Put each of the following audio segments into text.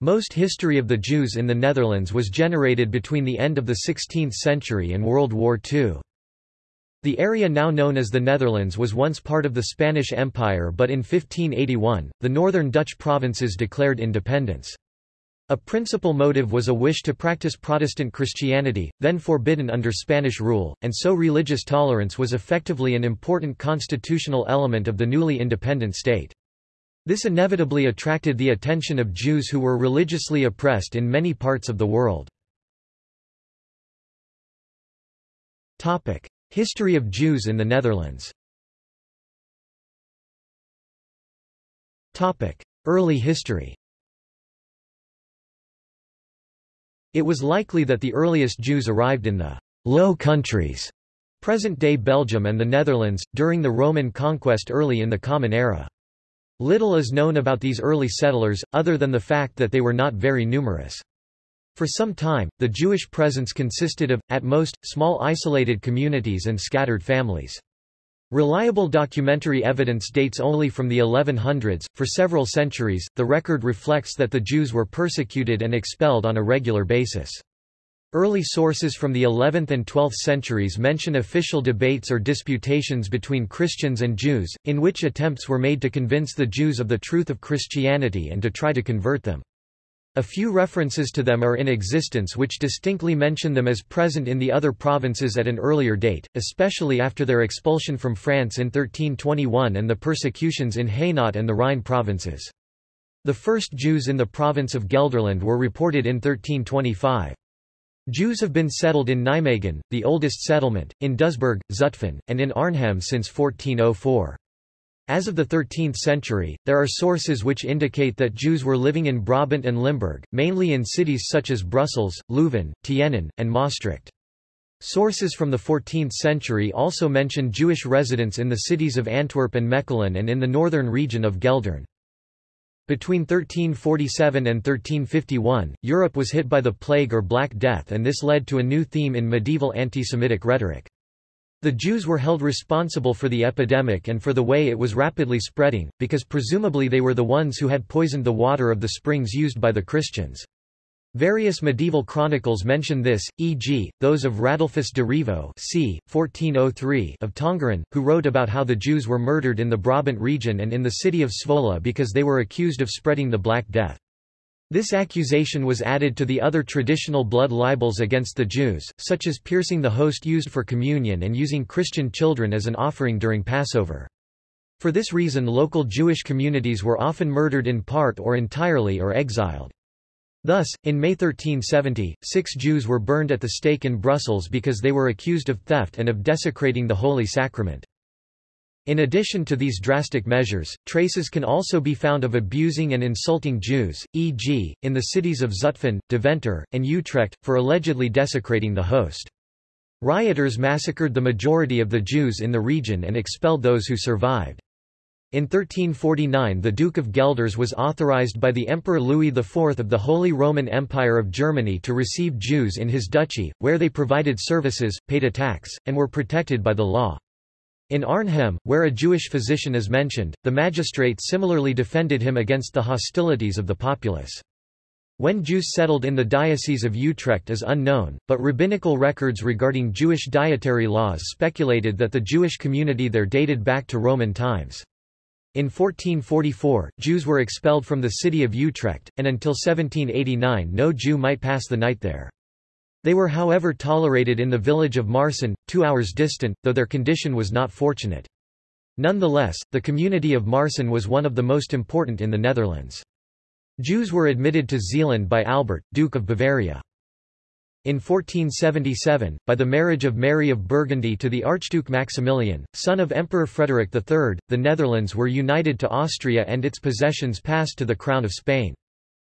Most history of the Jews in the Netherlands was generated between the end of the 16th century and World War II. The area now known as the Netherlands was once part of the Spanish Empire but in 1581, the northern Dutch provinces declared independence. A principal motive was a wish to practice Protestant Christianity, then forbidden under Spanish rule, and so religious tolerance was effectively an important constitutional element of the newly independent state. This inevitably attracted the attention of Jews who were religiously oppressed in many parts of the world. History of Jews in the Netherlands Early history It was likely that the earliest Jews arrived in the Low Countries, present-day Belgium and the Netherlands, during the Roman conquest early in the Common Era. Little is known about these early settlers, other than the fact that they were not very numerous. For some time, the Jewish presence consisted of, at most, small isolated communities and scattered families. Reliable documentary evidence dates only from the 1100s. For several centuries, the record reflects that the Jews were persecuted and expelled on a regular basis. Early sources from the 11th and 12th centuries mention official debates or disputations between Christians and Jews, in which attempts were made to convince the Jews of the truth of Christianity and to try to convert them. A few references to them are in existence which distinctly mention them as present in the other provinces at an earlier date, especially after their expulsion from France in 1321 and the persecutions in Hainaut and the Rhine provinces. The first Jews in the province of Gelderland were reported in 1325. Jews have been settled in Nijmegen, the oldest settlement, in Doesburg, Zutphen, and in Arnhem since 1404. As of the 13th century, there are sources which indicate that Jews were living in Brabant and Limburg, mainly in cities such as Brussels, Leuven, Tienen, and Maastricht. Sources from the 14th century also mention Jewish residents in the cities of Antwerp and Mechelen and in the northern region of Geldern. Between 1347 and 1351, Europe was hit by the Plague or Black Death and this led to a new theme in medieval anti-Semitic rhetoric. The Jews were held responsible for the epidemic and for the way it was rapidly spreading, because presumably they were the ones who had poisoned the water of the springs used by the Christians. Various medieval chronicles mention this, e.g., those of Radulfus de Rivo c. 1403 of Tongeren, who wrote about how the Jews were murdered in the Brabant region and in the city of Zwolle because they were accused of spreading the Black Death. This accusation was added to the other traditional blood libels against the Jews, such as piercing the host used for communion and using Christian children as an offering during Passover. For this reason local Jewish communities were often murdered in part or entirely or exiled. Thus, in May 1370, six Jews were burned at the stake in Brussels because they were accused of theft and of desecrating the Holy Sacrament. In addition to these drastic measures, traces can also be found of abusing and insulting Jews, e.g., in the cities of Zutphen, Deventer, and Utrecht, for allegedly desecrating the host. Rioters massacred the majority of the Jews in the region and expelled those who survived. In 1349 the Duke of Guelders was authorized by the Emperor Louis IV of the Holy Roman Empire of Germany to receive Jews in his duchy, where they provided services, paid a tax, and were protected by the law. In Arnhem, where a Jewish physician is mentioned, the magistrate similarly defended him against the hostilities of the populace. When Jews settled in the Diocese of Utrecht is unknown, but rabbinical records regarding Jewish dietary laws speculated that the Jewish community there dated back to Roman times. In 1444, Jews were expelled from the city of Utrecht, and until 1789 no Jew might pass the night there. They were however tolerated in the village of Maarssen, two hours distant, though their condition was not fortunate. Nonetheless, the community of Maarssen was one of the most important in the Netherlands. Jews were admitted to Zeeland by Albert, Duke of Bavaria. In 1477, by the marriage of Mary of Burgundy to the Archduke Maximilian, son of Emperor Frederick III, the Netherlands were united to Austria and its possessions passed to the Crown of Spain.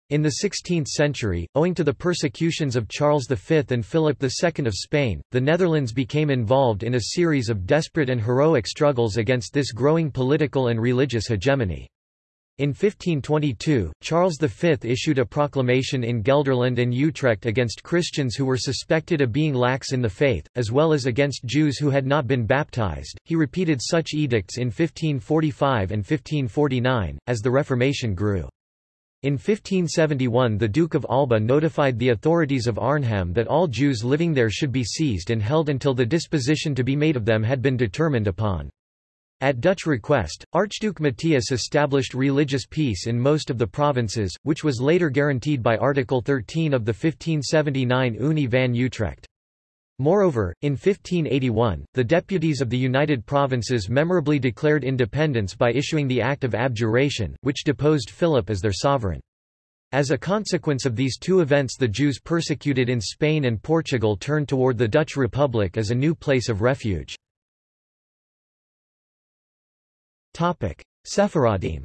In the 16th century, owing to the persecutions of Charles V and Philip II of Spain, the Netherlands became involved in a series of desperate and heroic struggles against this growing political and religious hegemony. In 1522, Charles V issued a proclamation in Gelderland and Utrecht against Christians who were suspected of being lax in the faith, as well as against Jews who had not been baptized. He repeated such edicts in 1545 and 1549, as the Reformation grew. In 1571 the Duke of Alba notified the authorities of Arnhem that all Jews living there should be seized and held until the disposition to be made of them had been determined upon. At Dutch request, Archduke Matthias established religious peace in most of the provinces, which was later guaranteed by Article 13 of the 1579 Unie van Utrecht. Moreover, in 1581, the deputies of the United Provinces memorably declared independence by issuing the Act of Abjuration, which deposed Philip as their sovereign. As a consequence of these two events the Jews persecuted in Spain and Portugal turned toward the Dutch Republic as a new place of refuge. Sephardim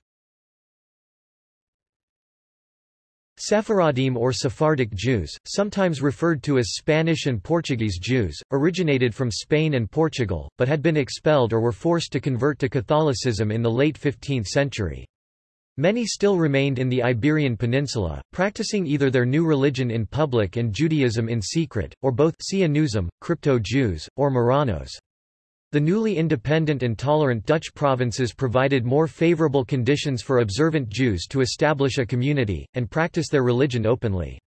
Sephardim or Sephardic Jews, sometimes referred to as Spanish and Portuguese Jews, originated from Spain and Portugal, but had been expelled or were forced to convert to Catholicism in the late 15th century. Many still remained in the Iberian Peninsula, practicing either their new religion in public and Judaism in secret, or both Sionism, Crypto-Jews, or Marranos. The newly independent and tolerant Dutch provinces provided more favorable conditions for observant Jews to establish a community, and practice their religion openly.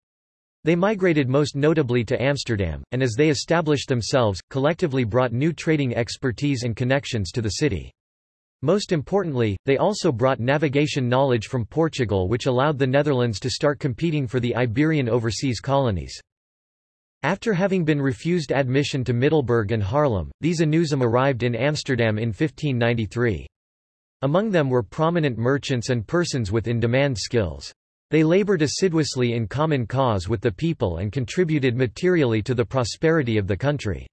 They migrated most notably to Amsterdam, and as they established themselves, collectively brought new trading expertise and connections to the city. Most importantly, they also brought navigation knowledge from Portugal which allowed the Netherlands to start competing for the Iberian overseas colonies. After having been refused admission to Middelburg and Haarlem, these Anusim arrived in Amsterdam in 1593. Among them were prominent merchants and persons with in-demand skills. They labored assiduously in common cause with the people and contributed materially to the prosperity of the country.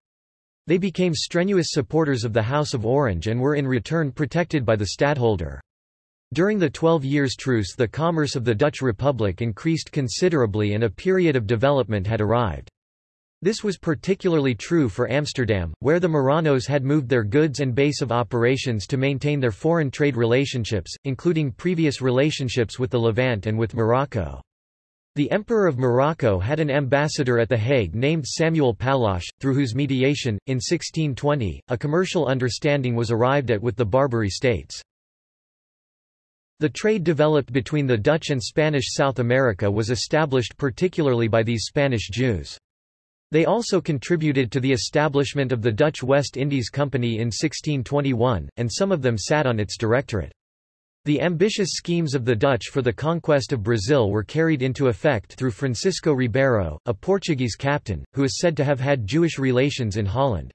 They became strenuous supporters of the House of Orange and were in return protected by the stadtholder. During the Twelve Years' Truce the commerce of the Dutch Republic increased considerably and a period of development had arrived. This was particularly true for Amsterdam, where the Marranos had moved their goods and base of operations to maintain their foreign trade relationships, including previous relationships with the Levant and with Morocco. The Emperor of Morocco had an ambassador at The Hague named Samuel Palache, through whose mediation, in 1620, a commercial understanding was arrived at with the Barbary states. The trade developed between the Dutch and Spanish South America was established particularly by these Spanish Jews. They also contributed to the establishment of the Dutch West Indies Company in 1621, and some of them sat on its directorate. The ambitious schemes of the Dutch for the conquest of Brazil were carried into effect through Francisco Ribeiro, a Portuguese captain, who is said to have had Jewish relations in Holland.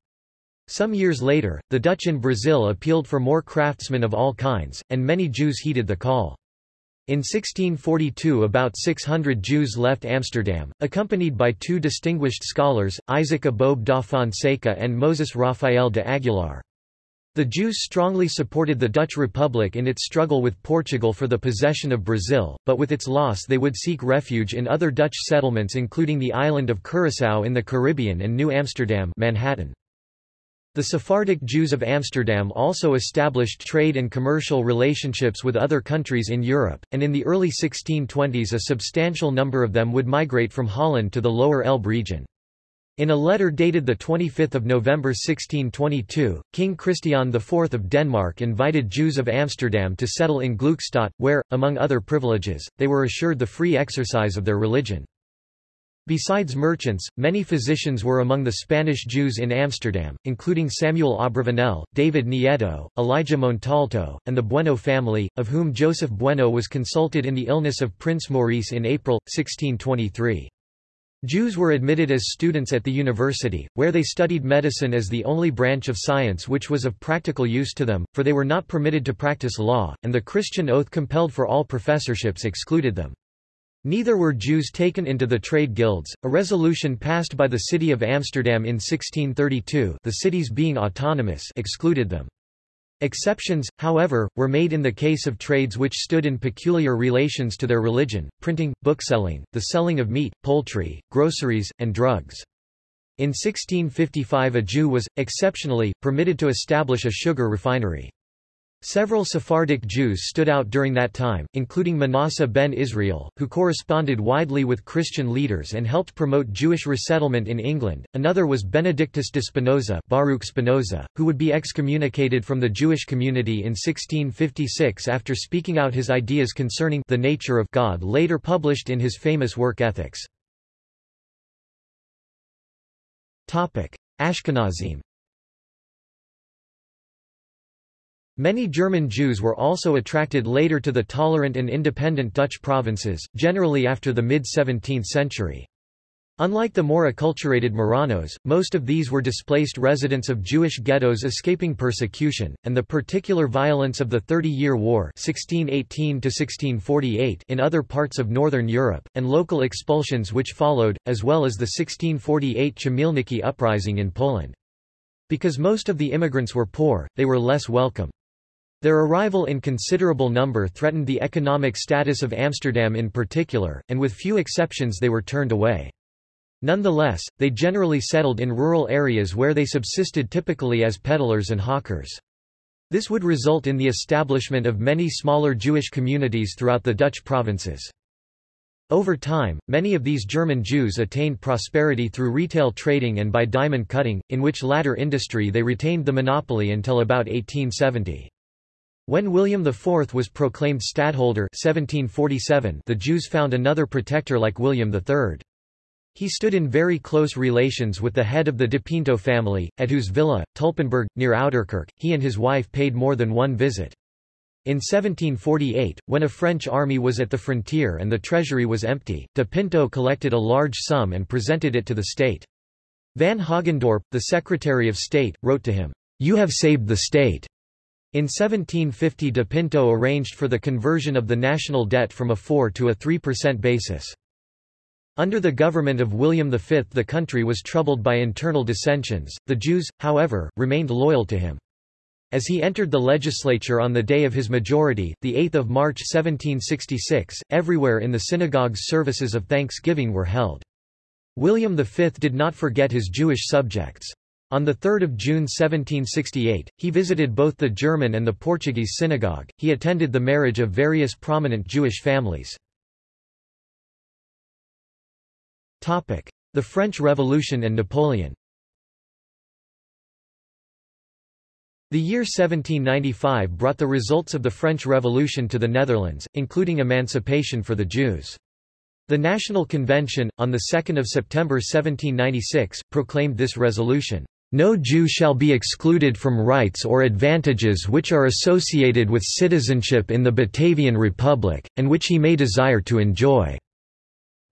Some years later, the Dutch in Brazil appealed for more craftsmen of all kinds, and many Jews heeded the call. In 1642 about 600 Jews left Amsterdam, accompanied by two distinguished scholars, Isaac Aboab da Fonseca and Moses Rafael de Aguilar. The Jews strongly supported the Dutch Republic in its struggle with Portugal for the possession of Brazil, but with its loss they would seek refuge in other Dutch settlements including the island of Curaçao in the Caribbean and New Amsterdam Manhattan. The Sephardic Jews of Amsterdam also established trade and commercial relationships with other countries in Europe, and in the early 1620s a substantial number of them would migrate from Holland to the lower Elbe region. In a letter dated 25 November 1622, King Christian IV of Denmark invited Jews of Amsterdam to settle in Gluckstadt, where, among other privileges, they were assured the free exercise of their religion. Besides merchants, many physicians were among the Spanish Jews in Amsterdam, including Samuel Abravanel, David Nieto, Elijah Montalto, and the Bueno family, of whom Joseph Bueno was consulted in the illness of Prince Maurice in April, 1623. Jews were admitted as students at the university, where they studied medicine as the only branch of science which was of practical use to them, for they were not permitted to practice law, and the Christian oath compelled for all professorships excluded them. Neither were Jews taken into the trade guilds, a resolution passed by the city of Amsterdam in 1632 the cities being autonomous excluded them. Exceptions, however, were made in the case of trades which stood in peculiar relations to their religion, printing, bookselling, the selling of meat, poultry, groceries, and drugs. In 1655 a Jew was, exceptionally, permitted to establish a sugar refinery. Several Sephardic Jews stood out during that time, including Manasseh ben Israel, who corresponded widely with Christian leaders and helped promote Jewish resettlement in England. Another was Benedictus de Spinoza, Baruch Spinoza, who would be excommunicated from the Jewish community in 1656 after speaking out his ideas concerning the nature of God later published in his famous work Ethics. Topic: Ashkenazim Many German Jews were also attracted later to the tolerant and independent Dutch provinces, generally after the mid-17th century. Unlike the more acculturated Marranos, most of these were displaced residents of Jewish ghettos escaping persecution, and the particular violence of the Thirty Year War 1618 in other parts of northern Europe, and local expulsions which followed, as well as the 1648 Chmielnicki uprising in Poland. Because most of the immigrants were poor, they were less welcome. Their arrival in considerable number threatened the economic status of Amsterdam in particular, and with few exceptions they were turned away. Nonetheless, they generally settled in rural areas where they subsisted typically as peddlers and hawkers. This would result in the establishment of many smaller Jewish communities throughout the Dutch provinces. Over time, many of these German Jews attained prosperity through retail trading and by diamond cutting, in which latter industry they retained the monopoly until about 1870. When William IV was proclaimed stadtholder 1747, the Jews found another protector like William III. He stood in very close relations with the head of the de Pinto family, at whose villa, Tulpenberg, near Ouderkerk, he and his wife paid more than one visit. In 1748, when a French army was at the frontier and the treasury was empty, de Pinto collected a large sum and presented it to the state. Van Hogendorp, the Secretary of State, wrote to him, "'You have saved the state. In 1750 de Pinto arranged for the conversion of the national debt from a 4 to a 3% basis. Under the government of William V the country was troubled by internal dissensions, the Jews, however, remained loyal to him. As he entered the legislature on the day of his majority, 8 March 1766, everywhere in the synagogues services of thanksgiving were held. William V did not forget his Jewish subjects. On 3 June 1768, he visited both the German and the Portuguese synagogue. He attended the marriage of various prominent Jewish families. The French Revolution and Napoleon The year 1795 brought the results of the French Revolution to the Netherlands, including emancipation for the Jews. The National Convention, on 2 September 1796, proclaimed this resolution. No Jew shall be excluded from rights or advantages which are associated with citizenship in the Batavian Republic, and which he may desire to enjoy."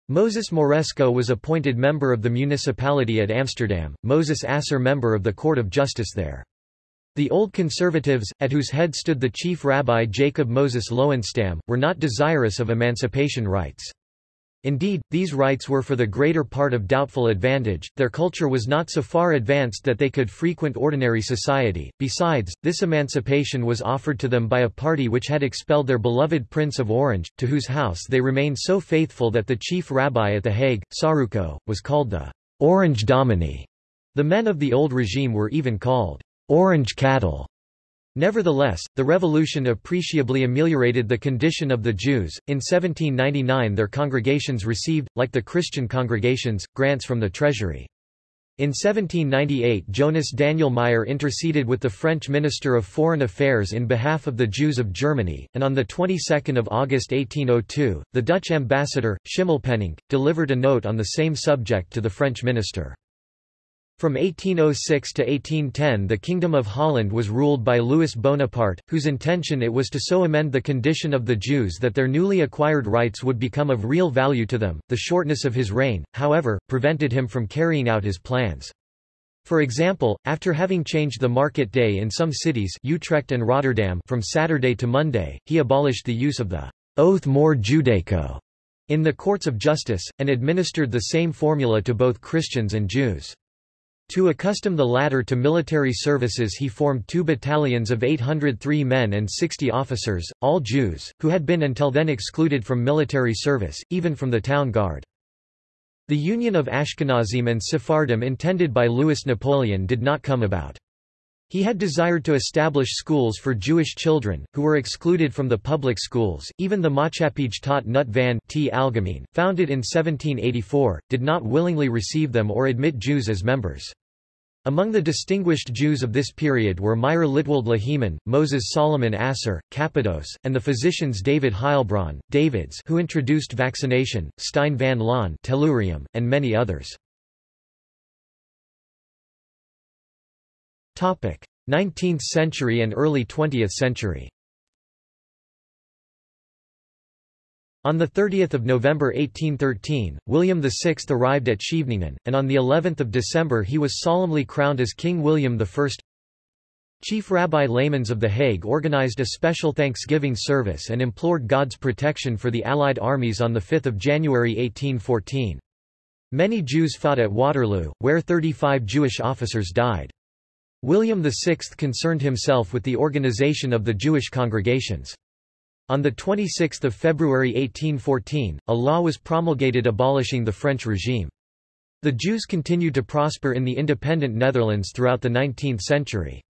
Moses Moresco was appointed member of the municipality at Amsterdam, Moses Asser member of the Court of Justice there. The Old Conservatives, at whose head stood the chief rabbi Jacob Moses Löwenstamm, were not desirous of emancipation rights. Indeed, these rights were for the greater part of doubtful advantage, their culture was not so far advanced that they could frequent ordinary society, besides, this emancipation was offered to them by a party which had expelled their beloved Prince of Orange, to whose house they remained so faithful that the chief rabbi at The Hague, Saruco, was called the Orange Domini. The men of the old regime were even called Orange cattle. Nevertheless, the revolution appreciably ameliorated the condition of the Jews. In 1799 their congregations received, like the Christian congregations, grants from the treasury. In 1798 Jonas Daniel Meyer interceded with the French Minister of Foreign Affairs in behalf of the Jews of Germany, and on the 22nd of August 1802, the Dutch ambassador, Schimmelpenninck, delivered a note on the same subject to the French minister. From 1806 to 1810 the Kingdom of Holland was ruled by Louis Bonaparte, whose intention it was to so amend the condition of the Jews that their newly acquired rights would become of real value to them. The shortness of his reign, however, prevented him from carrying out his plans. For example, after having changed the market day in some cities Utrecht and Rotterdam from Saturday to Monday, he abolished the use of the oath more Judaico in the courts of justice, and administered the same formula to both Christians and Jews. To accustom the latter to military services he formed two battalions of 803 men and 60 officers, all Jews, who had been until then excluded from military service, even from the town guard. The union of Ashkenazim and Sephardim intended by Louis Napoleon did not come about. He had desired to establish schools for Jewish children, who were excluded from the public schools. Even the Maatschappij Tot Nut Van T. Algemeen, founded in 1784, did not willingly receive them or admit Jews as members. Among the distinguished Jews of this period were Meir Litwald Lahiman, Moses Solomon Asser, Cappados, and the physicians David Heilbronn, Davids who introduced vaccination, Stein van Loon tellurium, and many others. 19th century and early 20th century On 30 November 1813, William VI arrived at Scheveningen, and on of December he was solemnly crowned as King William I. Chief Rabbi Laymans of The Hague organized a special Thanksgiving service and implored God's protection for the Allied armies on 5 January 1814. Many Jews fought at Waterloo, where 35 Jewish officers died. William VI concerned himself with the organization of the Jewish congregations. On 26 February 1814, a law was promulgated abolishing the French regime. The Jews continued to prosper in the independent Netherlands throughout the 19th century.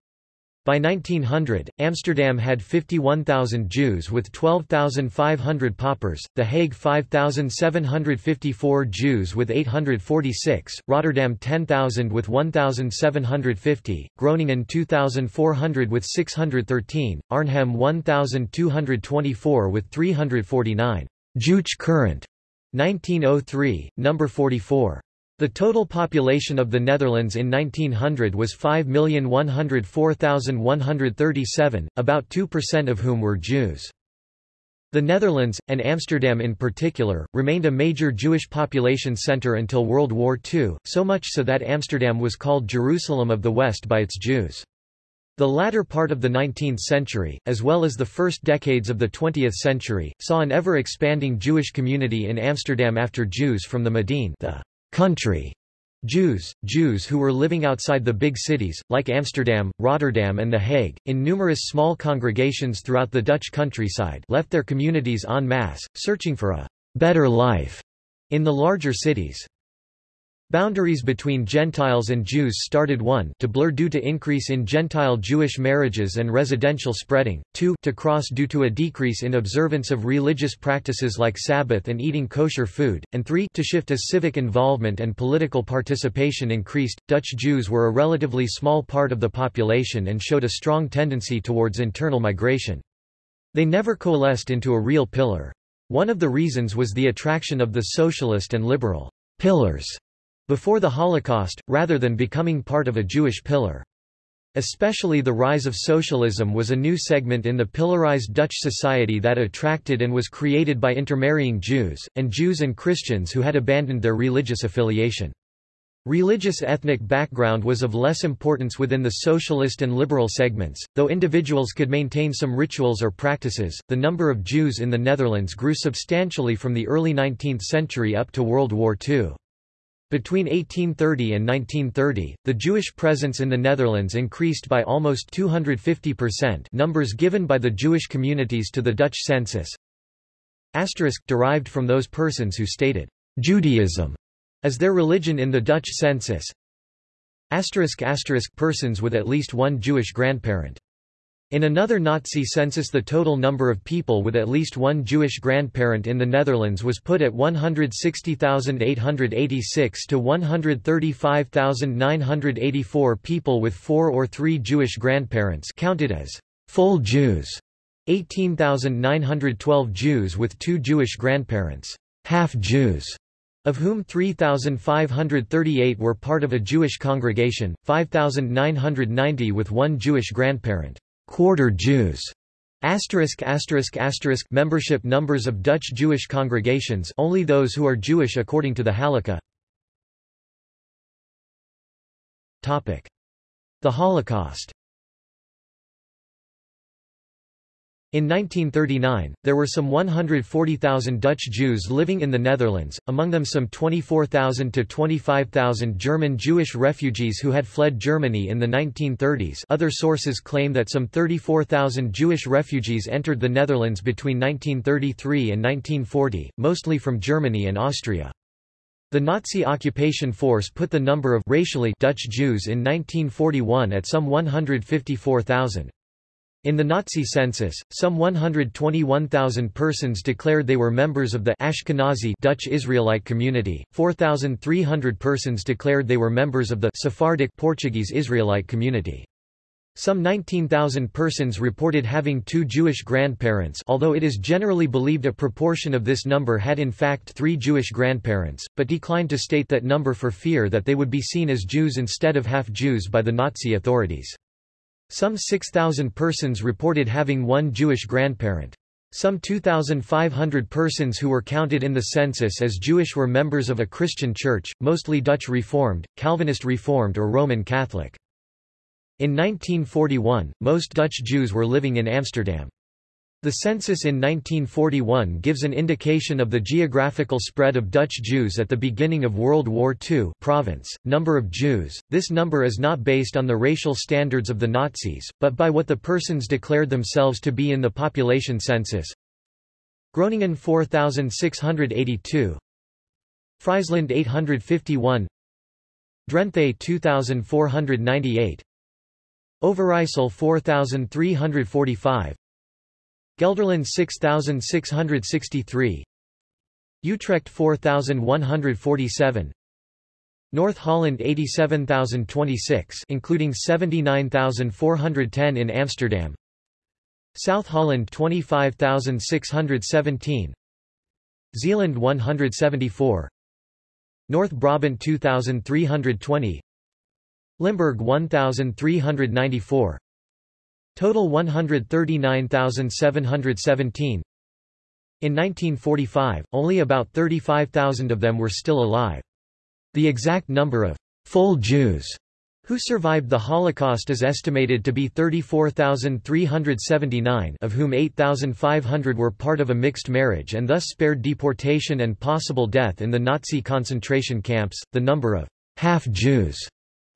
By 1900, Amsterdam had 51,000 Jews with 12,500 paupers, The Hague 5,754 Jews with 846, Rotterdam 10,000 with 1,750, Groningen 2,400 with 613, Arnhem 1,224 with 349. Joodsche Courant 1903, number 44. The total population of the Netherlands in 1900 was 5,104,137, about 2% of whom were Jews. The Netherlands, and Amsterdam in particular, remained a major Jewish population centre until World War II, so much so that Amsterdam was called Jerusalem of the West by its Jews. The latter part of the 19th century, as well as the first decades of the 20th century, saw an ever-expanding Jewish community in Amsterdam after Jews from the Mediene the country Jews, Jews who were living outside the big cities, like Amsterdam, Rotterdam and The Hague, in numerous small congregations throughout the Dutch countryside left their communities en masse, searching for a better life in the larger cities. Boundaries between Gentiles and Jews started 1 to blur due to increase in Gentile Jewish marriages and residential spreading, 2 to cross due to a decrease in observance of religious practices like Sabbath and eating kosher food, and 3 to shift as civic involvement and political participation increased. Dutch Jews were a relatively small part of the population and showed a strong tendency towards internal migration. They never coalesced into a real pillar. One of the reasons was the attraction of the socialist and liberal pillars before the Holocaust, rather than becoming part of a Jewish pillar. Especially the rise of socialism was a new segment in the pillarized Dutch society that attracted and was created by intermarrying Jews, and Jews and Christians who had abandoned their religious affiliation. Religious ethnic background was of less importance within the socialist and liberal segments, though individuals could maintain some rituals or practices. The number of Jews in the Netherlands grew substantially from the early 19th century up to World War II. Between 1830 and 1930, the Jewish presence in the Netherlands increased by almost 250% numbers given by the Jewish communities to the Dutch census. Asterisk derived from those persons who stated Judaism as their religion in the Dutch census. Asterisk asterisk persons with at least one Jewish grandparent. In another Nazi census the total number of people with at least one Jewish grandparent in the Netherlands was put at 160,886 to 135,984 people with four or three Jewish grandparents counted as full Jews, 18,912 Jews with two Jewish grandparents, half Jews, of whom 3,538 were part of a Jewish congregation, 5,990 with one Jewish grandparent quarter Jews. Asterisk asterisk asterisk membership numbers of Dutch Jewish congregations only those who are Jewish according to the Halakha. The Holocaust. In 1939, there were some 140,000 Dutch Jews living in the Netherlands, among them some 24,000 to 25,000 German Jewish refugees who had fled Germany in the 1930s other sources claim that some 34,000 Jewish refugees entered the Netherlands between 1933 and 1940, mostly from Germany and Austria. The Nazi occupation force put the number of racially Dutch Jews in 1941 at some 154,000. In the Nazi census, some 121,000 persons declared they were members of the Ashkenazi Dutch Israelite community, 4,300 persons declared they were members of the Sephardic Portuguese Israelite community. Some 19,000 persons reported having two Jewish grandparents although it is generally believed a proportion of this number had in fact three Jewish grandparents, but declined to state that number for fear that they would be seen as Jews instead of half-Jews by the Nazi authorities. Some 6,000 persons reported having one Jewish grandparent. Some 2,500 persons who were counted in the census as Jewish were members of a Christian church, mostly Dutch Reformed, Calvinist Reformed or Roman Catholic. In 1941, most Dutch Jews were living in Amsterdam. The census in 1941 gives an indication of the geographical spread of Dutch Jews at the beginning of World War II province, number of Jews. This number is not based on the racial standards of the Nazis, but by what the persons declared themselves to be in the population census. Groningen 4682 Friesland 851 Drenthe 2498 Overijssel 4345 Gelderland 6663 Utrecht 4147 North Holland 87026 including 79410 in Amsterdam. South Holland 25617 Zeeland 174 North Brabant 2320 Limburg 1394 Total 139,717 In 1945, only about 35,000 of them were still alive. The exact number of full Jews who survived the Holocaust is estimated to be 34,379 of whom 8,500 were part of a mixed marriage and thus spared deportation and possible death in the Nazi concentration camps. The number of half-Jews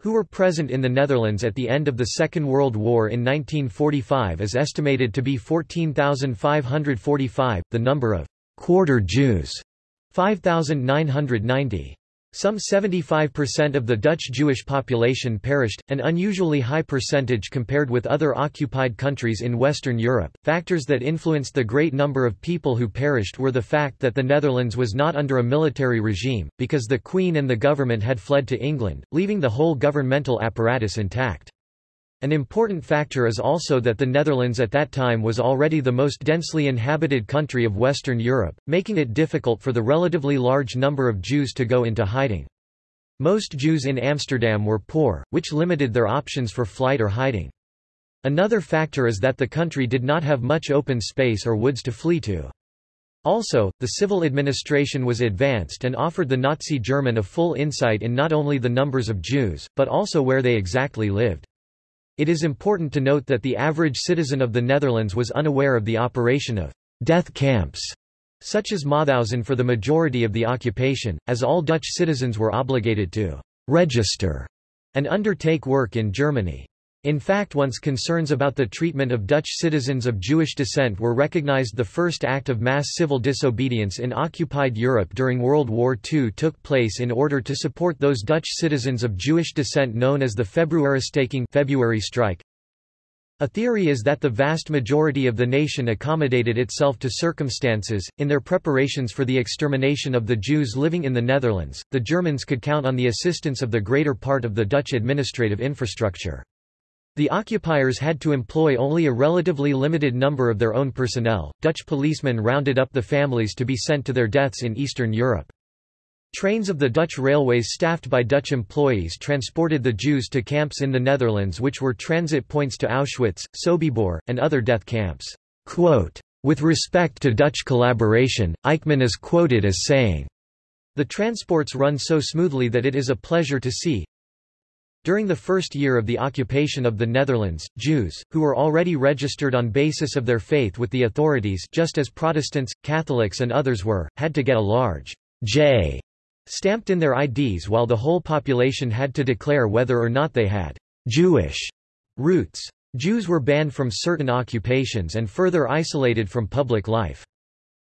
who were present in the Netherlands at the end of the Second World War in 1945 is estimated to be 14,545, the number of quarter Jews 5,990. Some 75% of the Dutch Jewish population perished, an unusually high percentage compared with other occupied countries in Western Europe. Factors that influenced the great number of people who perished were the fact that the Netherlands was not under a military regime, because the Queen and the government had fled to England, leaving the whole governmental apparatus intact. An important factor is also that the Netherlands at that time was already the most densely inhabited country of Western Europe, making it difficult for the relatively large number of Jews to go into hiding. Most Jews in Amsterdam were poor, which limited their options for flight or hiding. Another factor is that the country did not have much open space or woods to flee to. Also, the civil administration was advanced and offered the Nazi German a full insight in not only the numbers of Jews, but also where they exactly lived. It is important to note that the average citizen of the Netherlands was unaware of the operation of death camps, such as Mauthausen for the majority of the occupation, as all Dutch citizens were obligated to register and undertake work in Germany. In fact once concerns about the treatment of Dutch citizens of Jewish descent were recognized the first act of mass civil disobedience in occupied Europe during World War II took place in order to support those Dutch citizens of Jewish descent known as the Februaristaking February strike. A theory is that the vast majority of the nation accommodated itself to circumstances. In their preparations for the extermination of the Jews living in the Netherlands, the Germans could count on the assistance of the greater part of the Dutch administrative infrastructure. The occupiers had to employ only a relatively limited number of their own personnel. Dutch policemen rounded up the families to be sent to their deaths in Eastern Europe. Trains of the Dutch railways staffed by Dutch employees transported the Jews to camps in the Netherlands which were transit points to Auschwitz, Sobibor, and other death camps. Quote, With respect to Dutch collaboration, Eichmann is quoted as saying, The transports run so smoothly that it is a pleasure to see, during the first year of the occupation of the Netherlands, Jews, who were already registered on basis of their faith with the authorities just as Protestants, Catholics and others were, had to get a large J stamped in their IDs while the whole population had to declare whether or not they had Jewish roots. Jews were banned from certain occupations and further isolated from public life.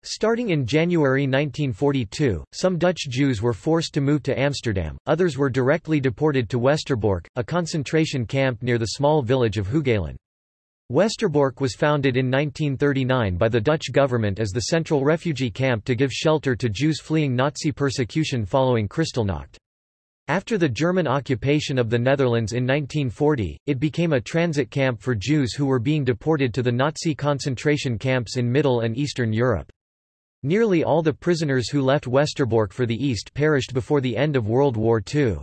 Starting in January 1942, some Dutch Jews were forced to move to Amsterdam, others were directly deported to Westerbork, a concentration camp near the small village of Hooghalen. Westerbork was founded in 1939 by the Dutch government as the central refugee camp to give shelter to Jews fleeing Nazi persecution following Kristallnacht. After the German occupation of the Netherlands in 1940, it became a transit camp for Jews who were being deported to the Nazi concentration camps in Middle and Eastern Europe. Nearly all the prisoners who left Westerbork for the East perished before the end of World War II.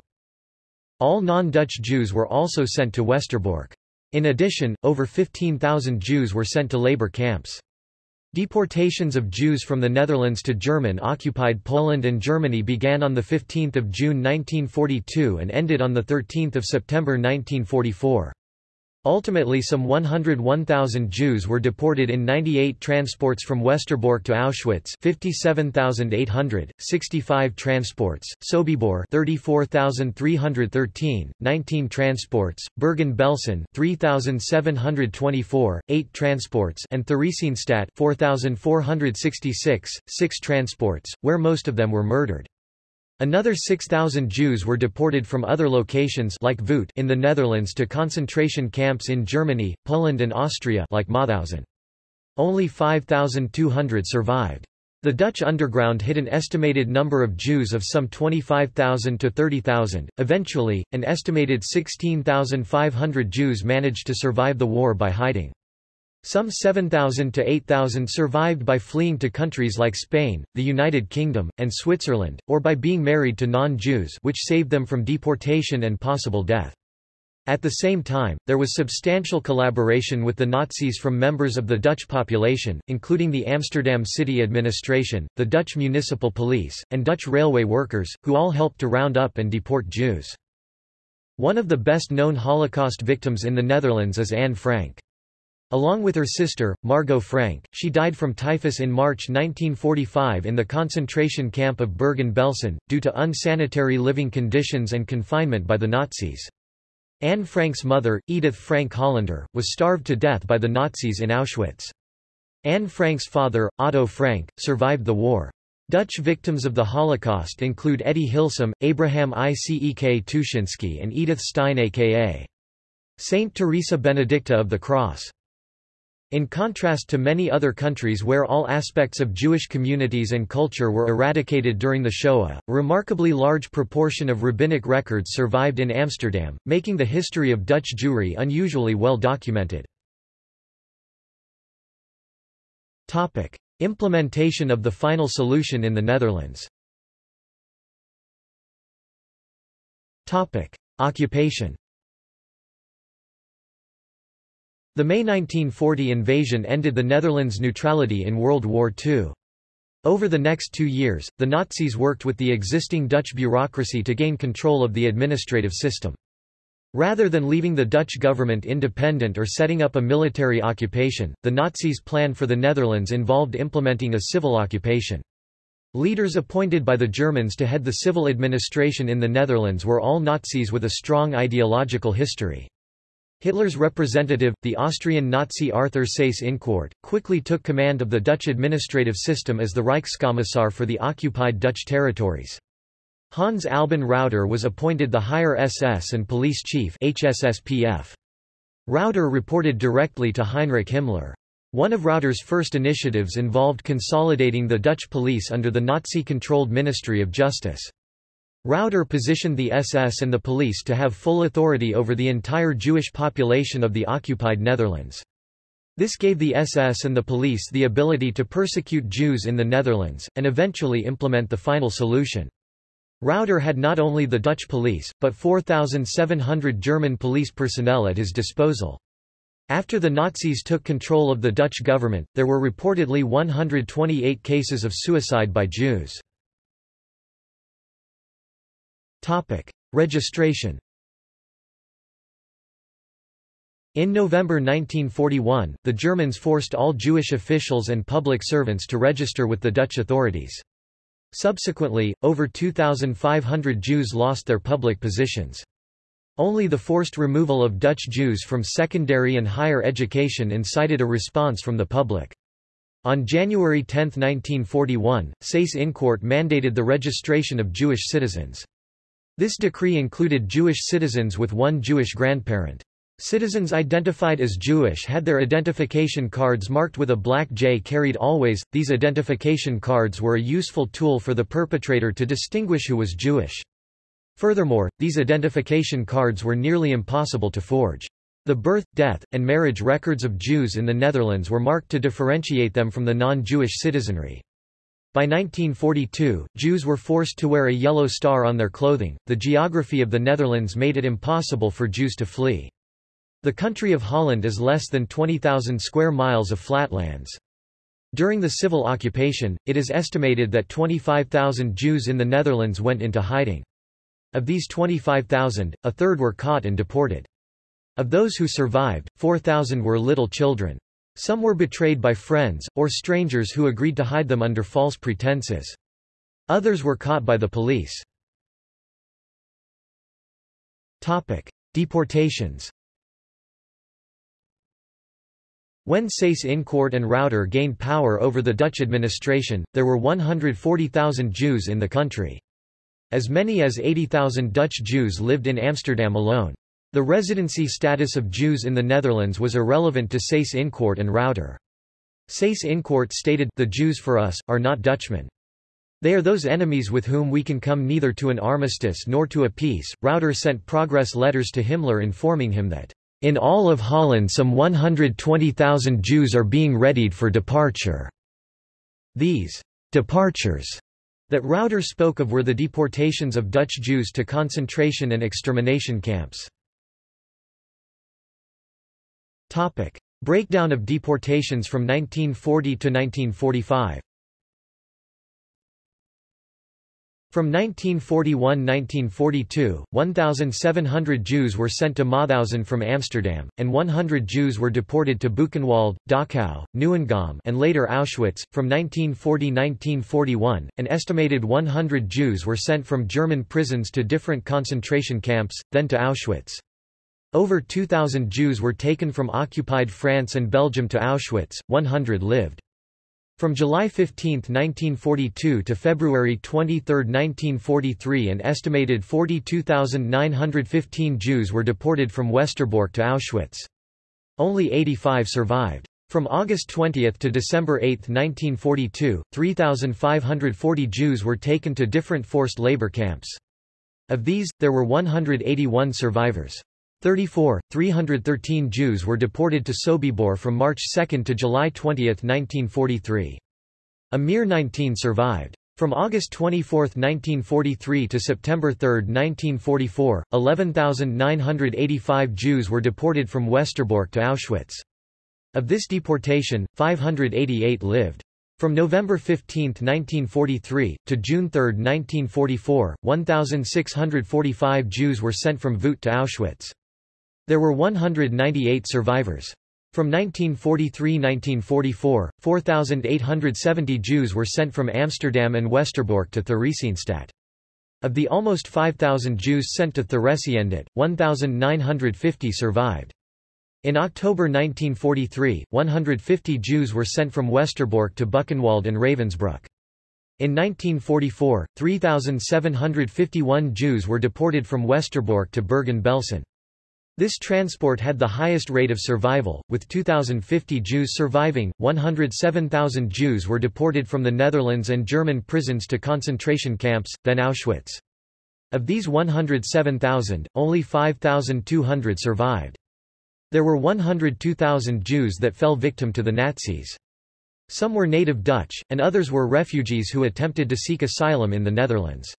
All non-Dutch Jews were also sent to Westerbork. In addition, over 15,000 Jews were sent to labor camps. Deportations of Jews from the Netherlands to German-occupied Poland and Germany began on 15 June 1942 and ended on 13 September 1944. Ultimately some 101,000 Jews were deported in 98 transports from Westerbork to Auschwitz 57,800, 65 transports, Sobibor 34,313, 19 transports, Bergen-Belsen 3,724, 8 transports and Theresienstadt 4,466, 6 transports, where most of them were murdered. Another 6,000 Jews were deported from other locations like Vught in the Netherlands to concentration camps in Germany, Poland and Austria like Mauthausen. Only 5,200 survived. The Dutch underground hid an estimated number of Jews of some 25,000 to 30,000. Eventually, an estimated 16,500 Jews managed to survive the war by hiding. Some 7,000 to 8,000 survived by fleeing to countries like Spain, the United Kingdom, and Switzerland, or by being married to non-Jews which saved them from deportation and possible death. At the same time, there was substantial collaboration with the Nazis from members of the Dutch population, including the Amsterdam city administration, the Dutch municipal police, and Dutch railway workers, who all helped to round up and deport Jews. One of the best-known Holocaust victims in the Netherlands is Anne Frank. Along with her sister, Margot Frank, she died from typhus in March 1945 in the concentration camp of Bergen-Belsen, due to unsanitary living conditions and confinement by the Nazis. Anne Frank's mother, Edith Frank Hollander, was starved to death by the Nazis in Auschwitz. Anne Frank's father, Otto Frank, survived the war. Dutch victims of the Holocaust include Etty Hillesum, Abraham Icek Tuschinski and Edith Stein aka Saint Teresa Benedicta of the Cross. In contrast to many other countries where all aspects of Jewish communities and culture were eradicated during the Shoah, a remarkably large proportion of rabbinic records survived in Amsterdam, making the history of Dutch Jewry unusually well documented. Topic: Implementation of the final solution in the Netherlands. Topic: Occupation The May 1940 invasion ended the Netherlands' neutrality in World War II. Over the next two years, the Nazis worked with the existing Dutch bureaucracy to gain control of the administrative system. Rather than leaving the Dutch government independent or setting up a military occupation, the Nazis' plan for the Netherlands involved implementing a civil occupation. Leaders appointed by the Germans to head the civil administration in the Netherlands were all Nazis with a strong ideological history. Hitler's representative, the Austrian Nazi Arthur Seyss-Inquart, quickly took command of the Dutch administrative system as the Reichskommissar for the occupied Dutch territories. Hans Albin Rauter was appointed the higher SS and police chief HSSPF. Rauter reported directly to Heinrich Himmler. One of Rauter's first initiatives involved consolidating the Dutch police under the Nazi-controlled Ministry of Justice. Rauter positioned the SS and the police to have full authority over the entire Jewish population of the occupied Netherlands. This gave the SS and the police the ability to persecute Jews in the Netherlands, and eventually implement the final solution. Rauter had not only the Dutch police, but 4,700 German police personnel at his disposal. After the Nazis took control of the Dutch government, there were reportedly 128 cases of suicide by Jews. Topic: Registration. In November 1941, the Germans forced all Jewish officials and public servants to register with the Dutch authorities. Subsequently, over 2,500 Jews lost their public positions. Only the forced removal of Dutch Jews from secondary and higher education incited a response from the public. On January 10, 1941, Seyss-Inquart mandated the registration of Jewish citizens. This decree included Jewish citizens with one Jewish grandparent. Citizens identified as Jewish had their identification cards marked with a black J carried always. These identification cards were a useful tool for the perpetrator to distinguish who was Jewish. Furthermore, these identification cards were nearly impossible to forge. The birth, death, and marriage records of Jews in the Netherlands were marked to differentiate them from the non-Jewish citizenry. By 1942, Jews were forced to wear a yellow star on their clothing. The geography of the Netherlands made it impossible for Jews to flee. The country of Holland is less than 20,000 square miles of flatlands. During the civil occupation, it is estimated that 25,000 Jews in the Netherlands went into hiding. Of these 25,000, a third were caught and deported. Of those who survived, 4,000 were little children. Some were betrayed by friends, or strangers who agreed to hide them under false pretenses. Others were caught by the police. Deportations When Seyss-Inquart and Rauter gained power over the Dutch administration, there were 140,000 Jews in the country. As many as 80,000 Dutch Jews lived in Amsterdam alone. The residency status of Jews in the Netherlands was irrelevant to Seyss-Inquart and Rauter. Seyss-Inquart stated, The Jews for us, are not Dutchmen. They are those enemies with whom we can come neither to an armistice nor to a peace. Rauter sent progress letters to Himmler informing him that in all of Holland some 120,000 Jews are being readied for departure. These departures that Rauter spoke of were the deportations of Dutch Jews to concentration and extermination camps. Breakdown of deportations from 1940 to 1945 From 1941–1942, 1,700 Jews were sent to Mauthausen from Amsterdam, and 100 Jews were deported to Buchenwald, Dachau, Neuengamme and later Auschwitz. From 1940–1941, an estimated 100 Jews were sent from German prisons to different concentration camps, then to Auschwitz. Over 2,000 Jews were taken from occupied France and Belgium to Auschwitz, 100 lived. From July 15, 1942 to February 23, 1943 an estimated 42,915 Jews were deported from Westerbork to Auschwitz. Only 85 survived. From August 20 to December 8, 1942, 3,540 Jews were taken to different forced labor camps. Of these, there were 181 survivors. 34, 313 Jews were deported to Sobibor from March 2 to July 20, 1943. A mere 19 survived. From August 24, 1943 to September 3, 1944, 11,985 Jews were deported from Westerbork to Auschwitz. Of this deportation, 588 lived. From November 15, 1943, to June 3, 1944, 1,645 Jews were sent from Vught to Auschwitz. There were 198 survivors. From 1943–1944, 4,870 Jews were sent from Amsterdam and Westerbork to Theresienstadt. Of the almost 5,000 Jews sent to Theresienstadt, 1,950 survived. In October 1943, 150 Jews were sent from Westerbork to Buchenwald and Ravensbrück. In 1944, 3,751 Jews were deported from Westerbork to Bergen-Belsen. This transport had the highest rate of survival, with 2,050 Jews surviving. 107,000 Jews were deported from the Netherlands and German prisons to concentration camps, then Auschwitz. Of these 107,000, only 5,200 survived. There were 102,000 Jews that fell victim to the Nazis. Some were native Dutch, and others were refugees who attempted to seek asylum in the Netherlands.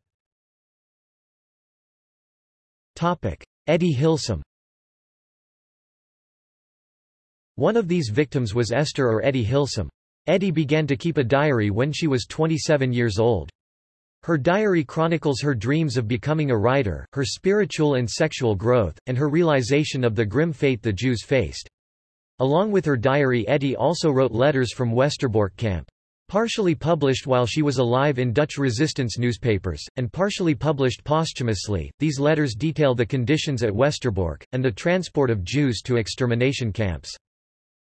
Etty Hillesum One of these victims was Esther or Etty Hillesum. Etty began to keep a diary when she was 27 years old. Her diary chronicles her dreams of becoming a writer, her spiritual and sexual growth, and her realization of the grim fate the Jews faced. Along with her diary Etty also wrote letters from Westerbork camp. Partially published while she was alive in Dutch resistance newspapers, and partially published posthumously, these letters detail the conditions at Westerbork, and the transport of Jews to extermination camps.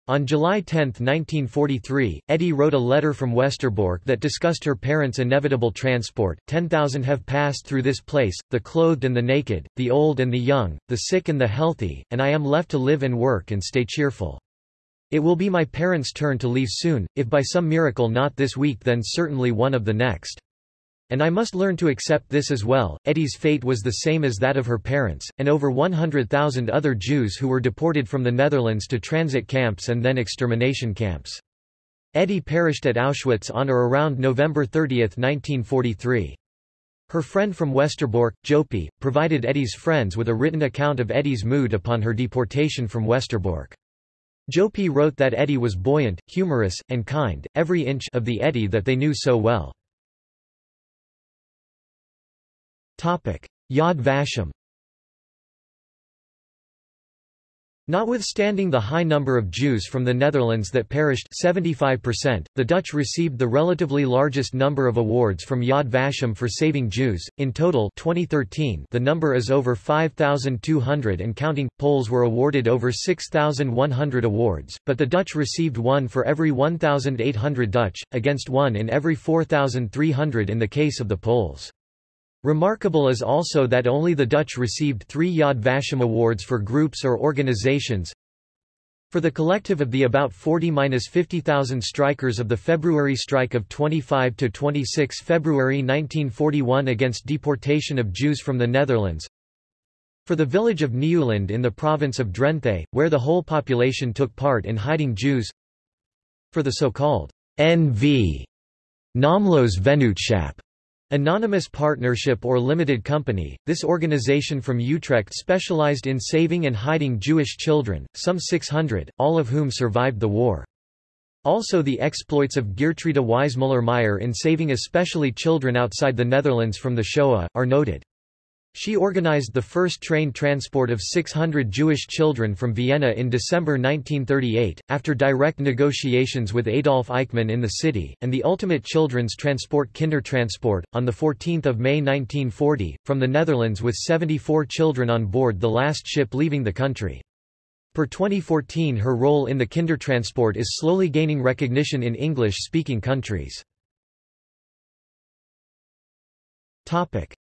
On July 10, 1943, Etty wrote a letter from Westerbork that discussed her parents' inevitable transport. Ten thousand have passed through this place, the clothed and the naked, the old and the young, the sick and the healthy, and I am left to live and work and stay cheerful. It will be my parents' turn to leave soon, if by some miracle not this week then certainly one of the next. And I must learn to accept this as well. Etty's fate was the same as that of her parents, and over 100,000 other Jews who were deported from the Netherlands to transit camps and then extermination camps. Etty perished at Auschwitz on or around November 30, 1943. Her friend from Westerbork, Jopi, provided Etty's friends with a written account of Etty's mood upon her deportation from Westerbork. Jopi wrote that Etty was buoyant, humorous, and kind, every inch of the Etty that they knew so well. Yad Vashem Notwithstanding the high number of Jews from the Netherlands that perished 75%, the Dutch received the relatively largest number of awards from Yad Vashem for saving Jews. In total 2013, the number is over 5,200 and counting. Poles were awarded over 6,100 awards, but the Dutch received one for every 1,800 Dutch, against one in every 4,300 in the case of the Poles. Remarkable is also that only the Dutch received three Yad Vashem awards for groups or organizations. For the collective of the about 40–50,000 strikers of the February strike of 25–26 February 1941 against deportation of Jews from the Netherlands. For the village of Nieuwland in the province of Drenthe, where the whole population took part in hiding Jews. For the so-called NV Naamloos Vennootschap Anonymous Partnership or Limited Company, this organization from Utrecht specialized in saving and hiding Jewish children, some 600, all of whom survived the war. Also the exploits of Geertruida Wijsmuller-Meijer in saving especially children outside the Netherlands from the Shoah, are noted. She organized the first train transport of 600 Jewish children from Vienna in December 1938, after direct negotiations with Adolf Eichmann in the city, and the ultimate children's transport Kindertransport, on 14 May 1940, from the Netherlands with 74 children on board the last ship leaving the country. Per 2014 her role in the Kindertransport is slowly gaining recognition in English-speaking countries.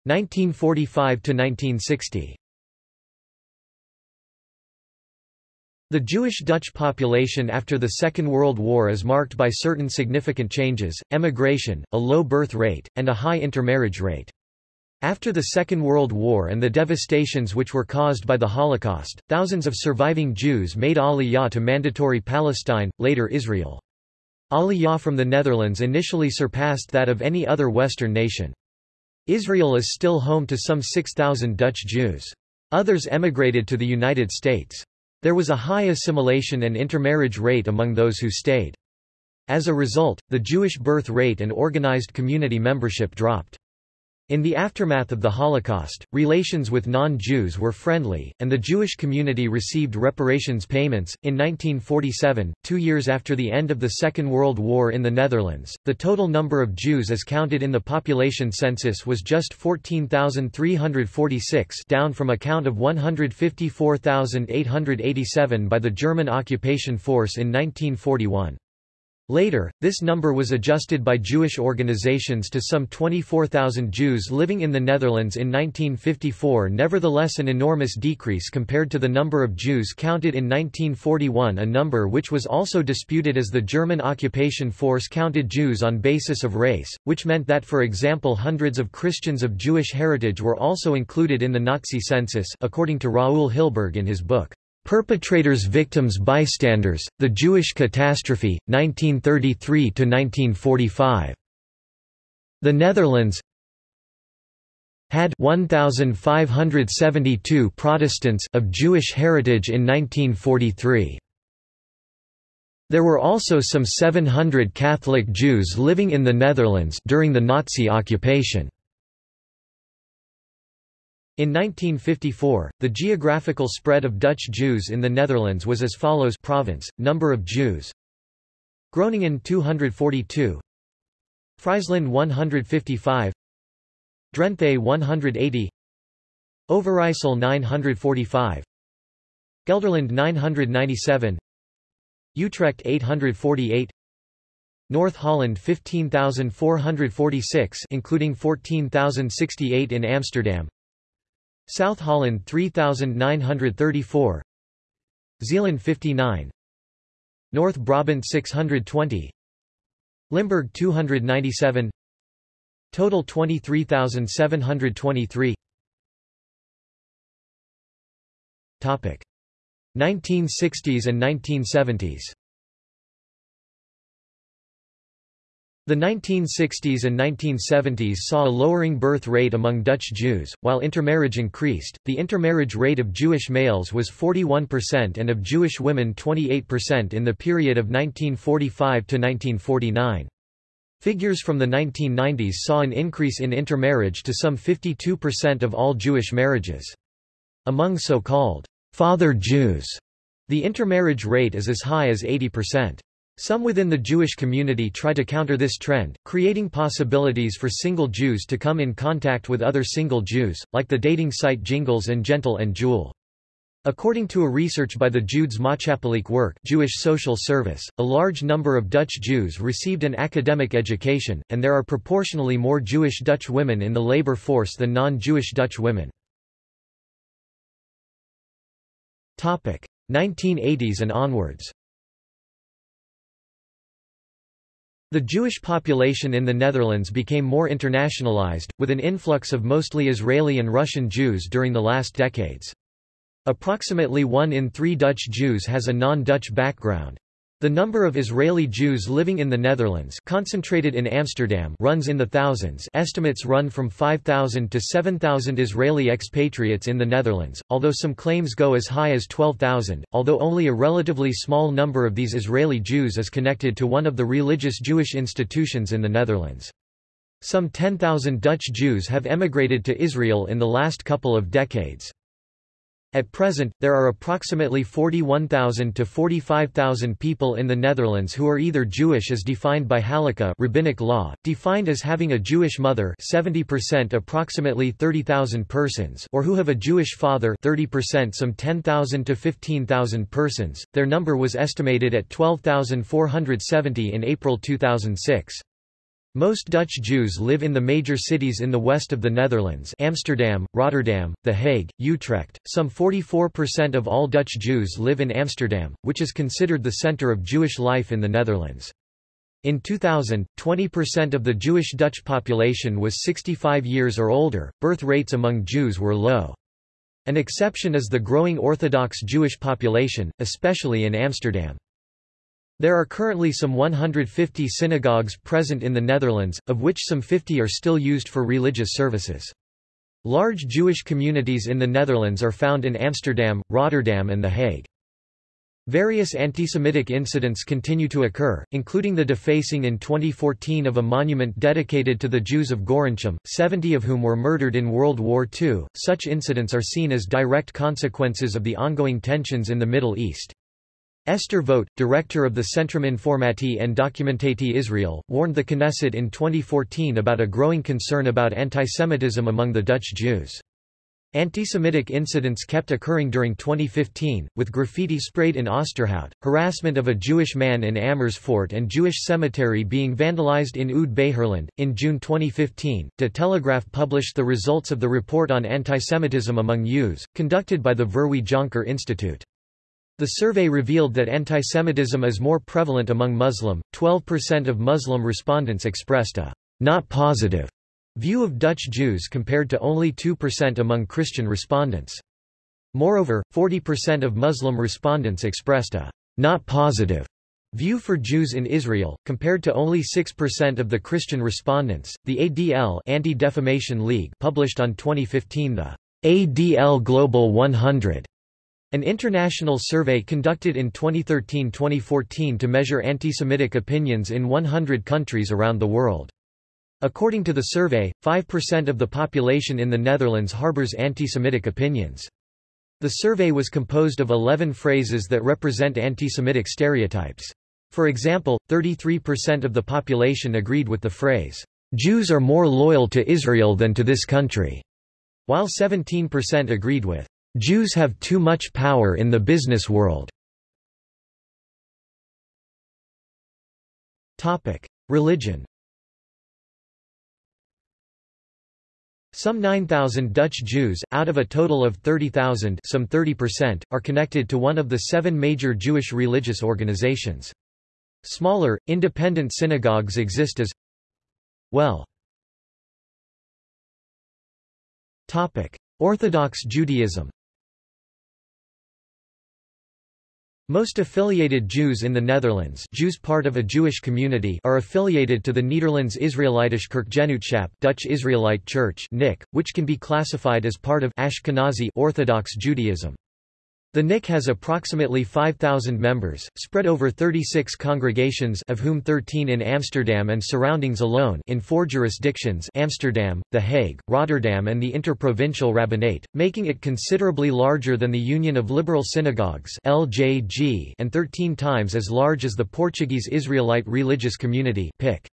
1945–1960 The Jewish-Dutch population after the Second World War is marked by certain significant changes, emigration, a low birth rate, and a high intermarriage rate. After the Second World War and the devastations which were caused by the Holocaust, thousands of surviving Jews made Aliyah to mandatory Palestine, later Israel. Aliyah from the Netherlands initially surpassed that of any other Western nation. Israel is still home to some 6,000 Dutch Jews. Others emigrated to the United States. There was a high assimilation and intermarriage rate among those who stayed. As a result, the Jewish birth rate and organized community membership dropped. In the aftermath of the Holocaust, relations with non-Jews were friendly, and the Jewish community received reparations payments. In 1947, two years after the end of the Second World War in the Netherlands, the total number of Jews as counted in the population census was just 14,346 down from a count of 154,887 by the German occupation force in 1941. Later, this number was adjusted by Jewish organizations to some 24,000 Jews living in the Netherlands in 1954 nevertheless an enormous decrease compared to the number of Jews counted in 1941 a number which was also disputed as the German occupation force counted Jews on basis of race, which meant that for example hundreds of Christians of Jewish heritage were also included in the Nazi census according to Raoul Hilberg in his book. Perpetrators Victims Bystanders, The Jewish Catastrophe, 1933–1945. The Netherlands had 1,572 Protestants of Jewish heritage in 1943. There were also some 700 Catholic Jews living in the Netherlands during the Nazi occupation. In 1954, the geographical spread of Dutch Jews in the Netherlands was as follows province, number of Jews. Groningen 242 Friesland 155 Drenthe 180 Overijssel 945 Gelderland 997 Utrecht 848 North Holland 15,446 including 14,068 in Amsterdam South Holland 3,934 Zeeland 59 North Brabant 620 Limburg 297 Total 23,723 Topic. 1960s and 1970s The 1960s and 1970s saw a lowering birth rate among Dutch Jews, while intermarriage increased. The intermarriage rate of Jewish males was 41% and of Jewish women 28% in the period of 1945 to 1949. Figures from the 1990s saw an increase in intermarriage to some 52% of all Jewish marriages. Among so-called Father Jews. The intermarriage rate is as high as 80%. Some within the Jewish community try to counter this trend, creating possibilities for single Jews to come in contact with other single Jews, like the dating site Jingles and Gentle and Jewel. According to a research by the Joods Maatschappelijk Werk Jewish Social Service, a large number of Dutch Jews received an academic education, and there are proportionally more Jewish Dutch women in the labor force than non-Jewish Dutch women. 1980s and onwards The Jewish population in the Netherlands became more internationalized, with an influx of mostly Israeli and Russian Jews during the last decades. Approximately one in three Dutch Jews has a non-Dutch background. The number of Israeli Jews living in the Netherlands concentrated in Amsterdam runs in the thousands estimates run from 5,000 to 7,000 Israeli expatriates in the Netherlands, although some claims go as high as 12,000, although only a relatively small number of these Israeli Jews is connected to one of the religious Jewish institutions in the Netherlands. Some 10,000 Dutch Jews have emigrated to Israel in the last couple of decades. At present, there are approximately 41,000 to 45,000 people in the Netherlands who are either Jewish as defined by Halakha rabbinic law, defined as having a Jewish mother 70% approximately 30,000 persons or who have a Jewish father 30% some 10,000 to 15,000 persons. Their number was estimated at 12,470 in April 2006. Most Dutch Jews live in the major cities in the west of the Netherlands Amsterdam, Rotterdam, The Hague, Utrecht. Some 44% of all Dutch Jews live in Amsterdam, which is considered the center of Jewish life in the Netherlands. In 2000, 20% of the Jewish Dutch population was 65 years or older. Birth rates among Jews were low. An exception is the growing Orthodox Jewish population, especially in Amsterdam. There are currently some 150 synagogues present in the Netherlands, of which some 50 are still used for religious services. Large Jewish communities in the Netherlands are found in Amsterdam, Rotterdam and The Hague. Various anti-Semitic incidents continue to occur, including the defacing in 2014 of a monument dedicated to the Jews of Gorinchem, 70 of whom were murdered in World War II. Such incidents are seen as direct consequences of the ongoing tensions in the Middle East. Esther Voet, director of the Centrum Informatie en Documentatie Israel, warned the Knesset in 2014 about a growing concern about antisemitism among the Dutch Jews. Antisemitic incidents kept occurring during 2015, with graffiti sprayed in Oosterhout, harassment of a Jewish man in Amersfoort and Jewish cemetery being vandalized in Oud-Beijerland. In June 2015, De Telegraaf published the results of the report on antisemitism among Jews, conducted by the Verwey Jonker Institute. The survey revealed that antisemitism is more prevalent among Muslim. 12% of Muslim respondents expressed a not positive view of Dutch Jews compared to only 2% among Christian respondents. Moreover, 40% of Muslim respondents expressed a not positive view for Jews in Israel, compared to only 6% of the Christian respondents. The ADL Anti-Defamation League published on 2015 the ADL Global 100 an international survey conducted in 2013-2014 to measure anti-Semitic opinions in 100 countries around the world. According to the survey, 5% of the population in the Netherlands harbors anti-Semitic opinions. The survey was composed of 11 phrases that represent anti-Semitic stereotypes. For example, 33% of the population agreed with the phrase, "'Jews are more loyal to Israel than to this country'", while 17% agreed with, Jews have too much power in the business world. Topic: Religion. Some 9,000 Dutch Jews, out of a total of 30,000 some 30%, are connected to one of the seven major Jewish religious organizations. Smaller, independent synagogues exist as well. Orthodox Judaism Most affiliated Jews in the Netherlands Jews part of a Jewish community are affiliated to the Nederlands Israelitische Kerkgenootschap Dutch Israelite Church NIC, which can be classified as part of Ashkenazi Orthodox Judaism. The NIC has approximately 5,000 members, spread over 36 congregations of whom 13 in Amsterdam and surroundings alone in four jurisdictions Amsterdam, The Hague, Rotterdam and the Interprovincial Rabbinate, making it considerably larger than the Union of Liberal Synagogues LJG and 13 times as large as the Portuguese Israelite Religious Community PIC.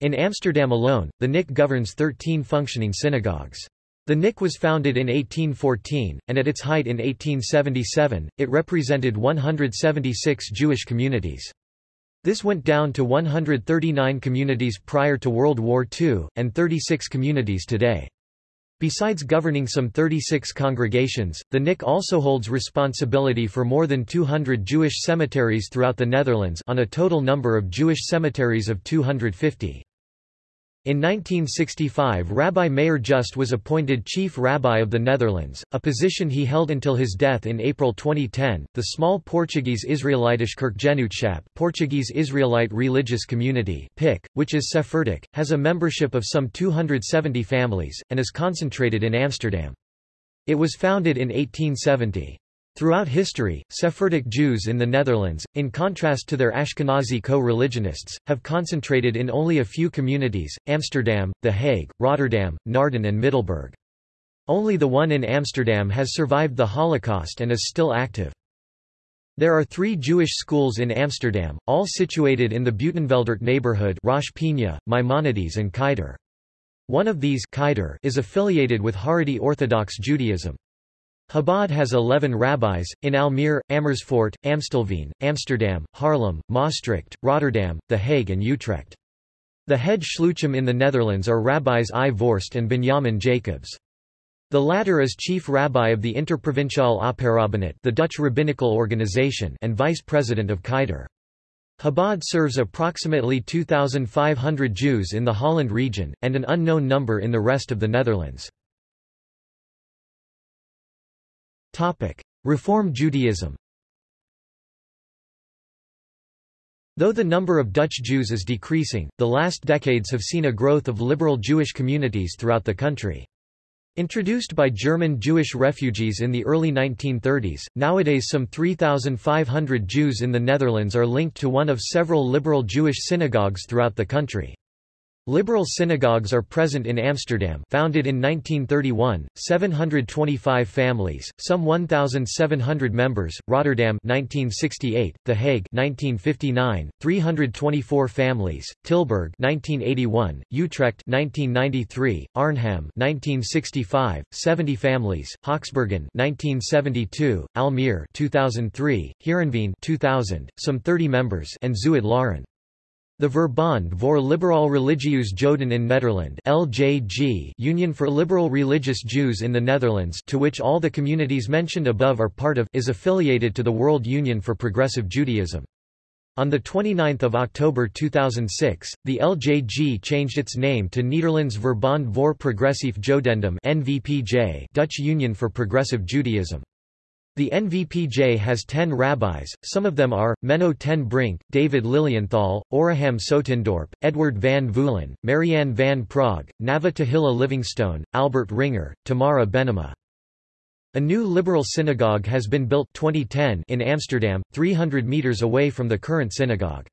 In Amsterdam alone, the NIC governs 13 functioning synagogues. The NIC was founded in 1814, and at its height in 1877, it represented 176 Jewish communities. This went down to 139 communities prior to World War II, and 36 communities today. Besides governing some 36 congregations, the NIC also holds responsibility for more than 200 Jewish cemeteries throughout the Netherlands on a total number of Jewish cemeteries of 250. In 1965 Rabbi Meir Just was appointed Chief Rabbi of the Netherlands, a position he held until his death in April 2010. The small Portuguese Israelitische Kerkgenootschap Portuguese Israelite Religious Community PIC, which is Sephardic, has a membership of some 270 families, and is concentrated in Amsterdam. It was founded in 1870. Throughout history, Sephardic Jews in the Netherlands, in contrast to their Ashkenazi co-religionists, have concentrated in only a few communities, Amsterdam, The Hague, Rotterdam, Naarden and Middelburg. Only the one in Amsterdam has survived the Holocaust and is still active. There are three Jewish schools in Amsterdam, all situated in the Buitenveldert neighborhood Rosh Pinha, Maimonides and Keizer. One of these Keizer is affiliated with Haredi Orthodox Judaism. Chabad has 11 rabbis, in Almere, Amersfoort, Amstelveen, Amsterdam, Haarlem, Maastricht, Rotterdam, The Hague and Utrecht. The head shluchim in the Netherlands are rabbis I. Vorst and Benjamin Jacobs. The latter is chief rabbi of the Interprovinciale Opperrabbinate the Dutch rabbinical organization and vice president of Keizer. Chabad serves approximately 2,500 Jews in the Holland region, and an unknown number in the rest of the Netherlands. Topic: Reform Judaism. Though the number of Dutch Jews is decreasing, the last decades have seen a growth of liberal Jewish communities throughout the country. Introduced by German Jewish refugees in the early 1930s, nowadays some 3,500 Jews in the Netherlands are linked to one of several liberal Jewish synagogues throughout the country. Liberal synagogues are present in Amsterdam founded in 1931, 725 families, some 1,700 members, Rotterdam 1968, The Hague 1959, 324 families, Tilburg 1981, Utrecht 1993, Arnhem 1965, 70 families, Haaksbergen 1972, Almere 2003, Heerenveen 2000, some 30 members and Zuid-Laren. The Verbond voor Liberaal Religieus Joden in Nederland LJG Union for Liberal Religious Jews in the Netherlands to which all the communities mentioned above are part of is affiliated to the World Union for Progressive Judaism. On 29 October 2006, the LJG changed its name to Nederlands Verbond voor Progressief Jodendom NVPJ Dutch Union for Progressive Judaism. The NVPJ has ten rabbis, some of them are, Menno ten Brink, David Lilienthal, Awraham Soetendorp, Edward van Voolen, Marianne van Praag, Nava Tahila Livingstone, Albert Ringer, Tamara Benima. A new liberal synagogue has been built 2010 in Amsterdam, 300 metres away from the current synagogue.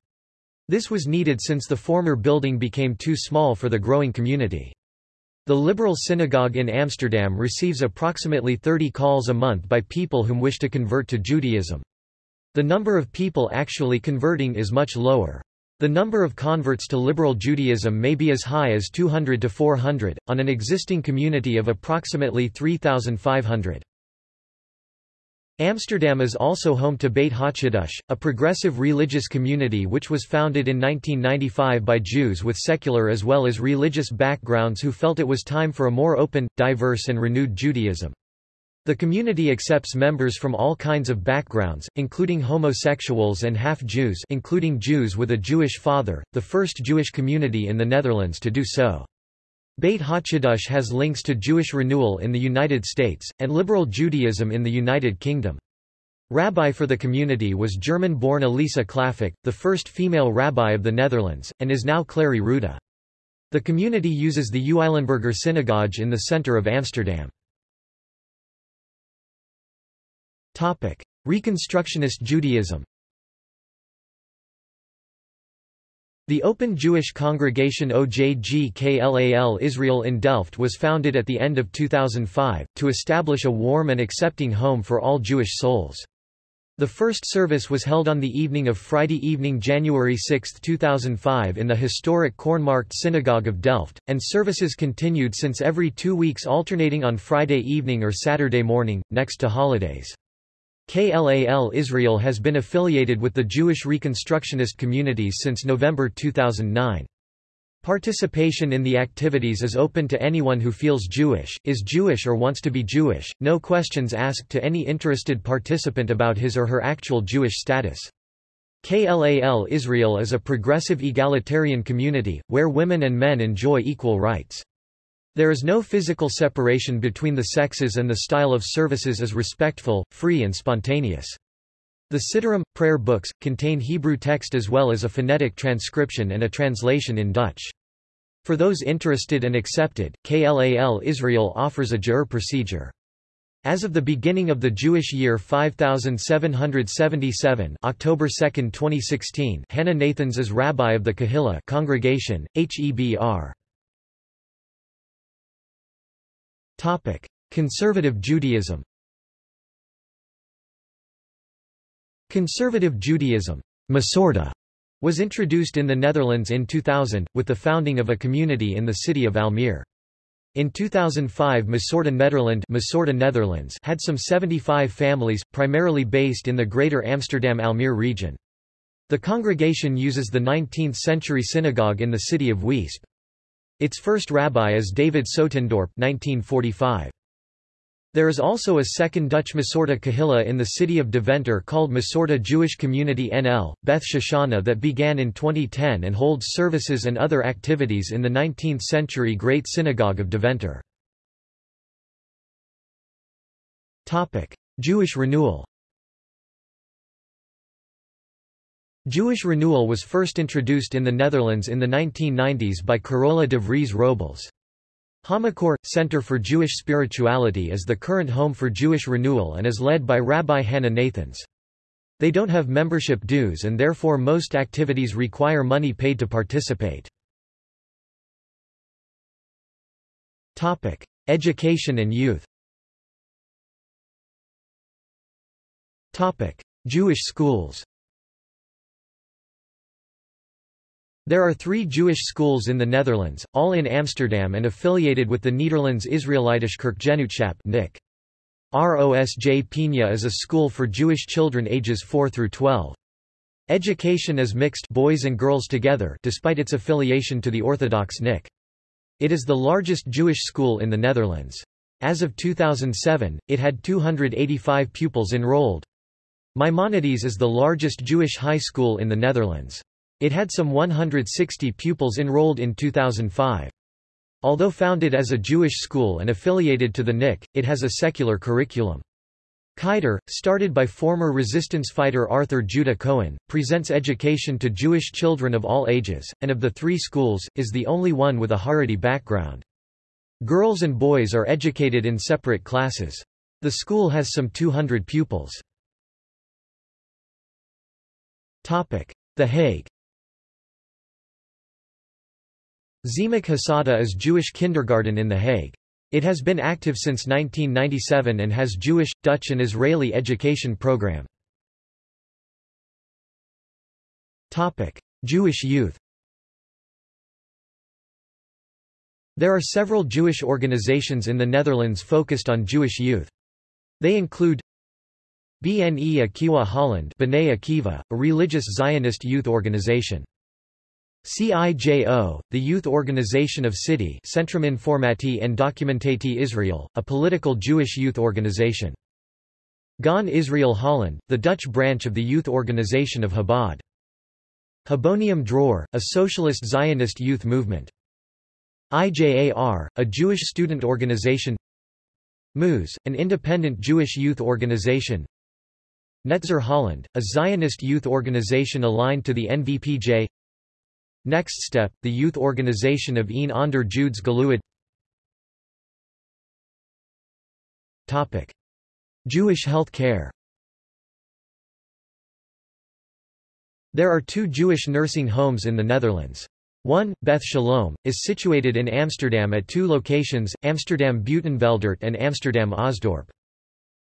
This was needed since the former building became too small for the growing community. The Liberal Synagogue in Amsterdam receives approximately 30 calls a month by people whom wish to convert to Judaism. The number of people actually converting is much lower. The number of converts to liberal Judaism may be as high as 200 to 400, on an existing community of approximately 3,500. Amsterdam is also home to Beit HaChiddush, a progressive religious community which was founded in 1995 by Jews with secular as well as religious backgrounds who felt it was time for a more open, diverse and renewed Judaism. The community accepts members from all kinds of backgrounds, including homosexuals and half-Jews including Jews with a Jewish father, the first Jewish community in the Netherlands to do so. Beit HaChiddush has links to Jewish renewal in the United States, and liberal Judaism in the United Kingdom. Rabbi for the community was German-born Elisa Klapheck, the first female rabbi of the Netherlands, and is now Clary Rooda. The community uses the Uilenburger Synagogue in the center of Amsterdam. Reconstructionist Judaism The Open Jewish Congregation OJG Israel in Delft was founded at the end of 2005, to establish a warm and accepting home for all Jewish souls. The first service was held on the evening of Friday evening January 6, 2005 in the historic Kornmarkt Synagogue of Delft, and services continued since every two weeks alternating on Friday evening or Saturday morning, next to holidays. KLAL Israel has been affiliated with the Jewish Reconstructionist communities since November 2009. Participation in the activities is open to anyone who feels Jewish, is Jewish or wants to be Jewish, no questions asked to any interested participant about his or her actual Jewish status. KLAL Israel is a progressive egalitarian community, where women and men enjoy equal rights. There is no physical separation between the sexes and the style of services is respectful, free and spontaneous. The Siddurim, prayer books, contain Hebrew text as well as a phonetic transcription and a translation in Dutch. For those interested and accepted, KLAL Israel offers a Giur procedure. As of the beginning of the Jewish year 5777 October 2, 2016 Hannah Nathans is rabbi of the Kahila congregation, HEBR. Topic: Conservative Judaism. Conservative Judaism, Masorti, was introduced in the Netherlands in 2000, with the founding of a community in the city of Almere. In 2005 Masorti Nederland Netherlands had some 75 families, primarily based in the Greater Amsterdam-Almere region. The congregation uses the 19th-century synagogue in the city of Weesp. Its first rabbi is David Soetendorp 1945. There is also a second Dutch Masorti Kahila in the city of Deventer called Masorti Jewish Community NL, Beth Shoshana that began in 2010 and holds services and other activities in the 19th-century Great Synagogue of Deventer. Jewish renewal Jewish renewal was first introduced in the Netherlands in the 1990s by Carola de Vries Robles. Hamakor, Center for Jewish Spirituality is the current home for Jewish renewal and is led by Rabbi Hannah Nathans. They don't have membership dues and therefore most activities require money paid to participate. Education and youth Jewish schools There are three Jewish schools in the Netherlands, all in Amsterdam and affiliated with the Nederlands Israelitische Kerkgenootschap NIC. ROSJ Pina is a school for Jewish children ages 4 through 12. Education is mixed boys and girls together despite its affiliation to the Orthodox NIC. It is the largest Jewish school in the Netherlands. As of 2007, it had 285 pupils enrolled. Maimonides is the largest Jewish high school in the Netherlands. It had some 160 pupils enrolled in 2005. Although founded as a Jewish school and affiliated to the NIC, it has a secular curriculum. Cheider, started by former resistance fighter Arthur Judah Cohen, presents education to Jewish children of all ages, and of the three schools, is the only one with a Haredi background. Girls and boys are educated in separate classes. The school has some 200 pupils. The Hague Zemek Hasada is Jewish kindergarten in The Hague. It has been active since 1997 and has Jewish, Dutch and Israeli education program. Jewish youth There are several Jewish organizations in the Netherlands focused on Jewish youth. They include Bne Akiva Holland B'nai Akiva, a religious Zionist youth organization. CIJO, the youth organization of CIDI Centrum Informati and Documentati Israel, a political Jewish youth organization. Gan Israel Holland, the Dutch branch of the youth organization of Chabad. Habonim Dror, a socialist Zionist youth movement. IJAR, a Jewish student organization MUZ, an independent Jewish youth organization Netzer Holland, a Zionist youth organization aligned to the NVPJ Next Step, the youth organization of Een onder Joods Geluid Jewish health care There are two Jewish nursing homes in the Netherlands. One, Beth Shalom, is situated in Amsterdam at two locations, Amsterdam Buitenveldert and Amsterdam Osdorp.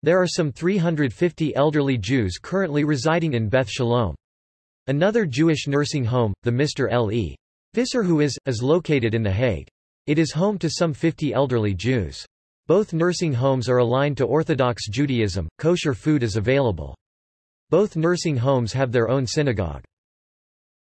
There are some 350 elderly Jews currently residing in Beth Shalom. Another Jewish nursing home, the Mr. L. E. Visserhuis, is located in The Hague. It is home to some 50 elderly Jews. Both nursing homes are aligned to Orthodox Judaism, kosher food is available. Both nursing homes have their own synagogue.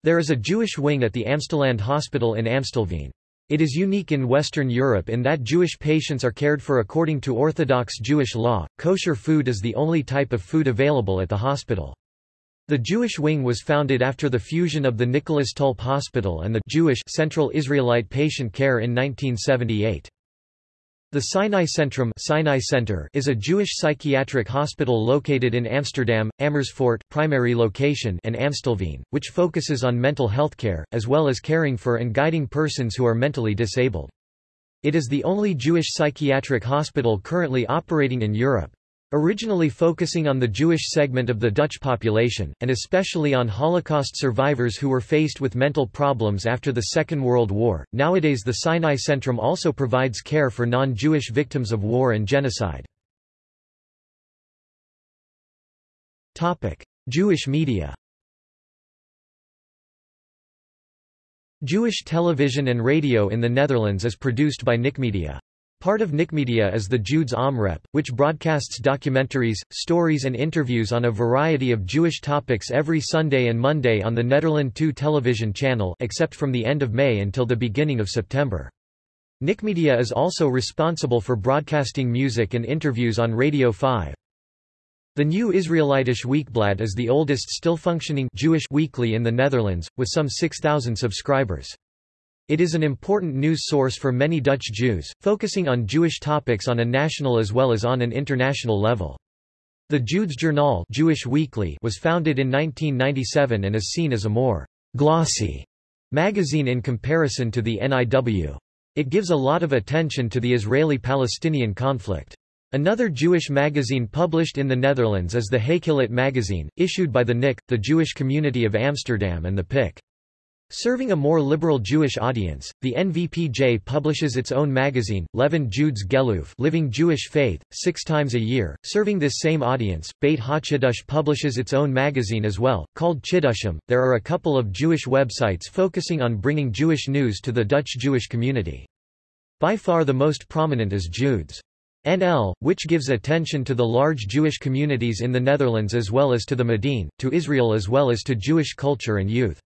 There is a Jewish wing at the Amstelland Hospital in Amstelveen. It is unique in Western Europe in that Jewish patients are cared for according to Orthodox Jewish law. Kosher food is the only type of food available at the hospital. The Jewish wing was founded after the fusion of the Nicholas Tulp Hospital and the Jewish Central Israelite Patient Care in 1978. The Sinai Centrum Sinai Center is a Jewish psychiatric hospital located in Amsterdam, Amersfoort, primary location and Amstelveen, which focuses on mental health care, as well as caring for and guiding persons who are mentally disabled. It is the only Jewish psychiatric hospital currently operating in Europe. Originally focusing on the Jewish segment of the Dutch population, and especially on Holocaust survivors who were faced with mental problems after the Second World War, nowadays the Sinai Centrum also provides care for non-Jewish victims of war and genocide. Jewish media Jewish television and radio in the Netherlands is produced by Nikmedia. Part of Nikmedia is the Joodse Omroep, which broadcasts documentaries, stories and interviews on a variety of Jewish topics every Sunday and Monday on the Nederland 2 television channel except from the end of May until the beginning of September. Nikmedia is also responsible for broadcasting music and interviews on Radio 5. The Nieuw Israelitisch Weekblad is the oldest still functioning Jewish weekly in the Netherlands, with some 6,000 subscribers. It is an important news source for many Dutch Jews, focusing on Jewish topics on a national as well as on an international level. The Jude's Journal Jewish Weekly was founded in 1997 and is seen as a more glossy magazine in comparison to the NIW. It gives a lot of attention to the Israeli-Palestinian conflict. Another Jewish magazine published in the Netherlands is the Haykilit magazine, issued by the NIC, the Jewish community of Amsterdam and the PIK. Serving a more liberal Jewish audience, the NVPJ publishes its own magazine, Levend Joods Geloof Living Jewish Faith, six times a year. Serving this same audience, Beit HaChiddush publishes its own magazine as well, called Chidushim. There are a couple of Jewish websites focusing on bringing Jewish news to the Dutch Jewish community. By far the most prominent is Joods. NL, which gives attention to the large Jewish communities in the Netherlands as well as to the Mediene, to Israel as well as to Jewish culture and youth.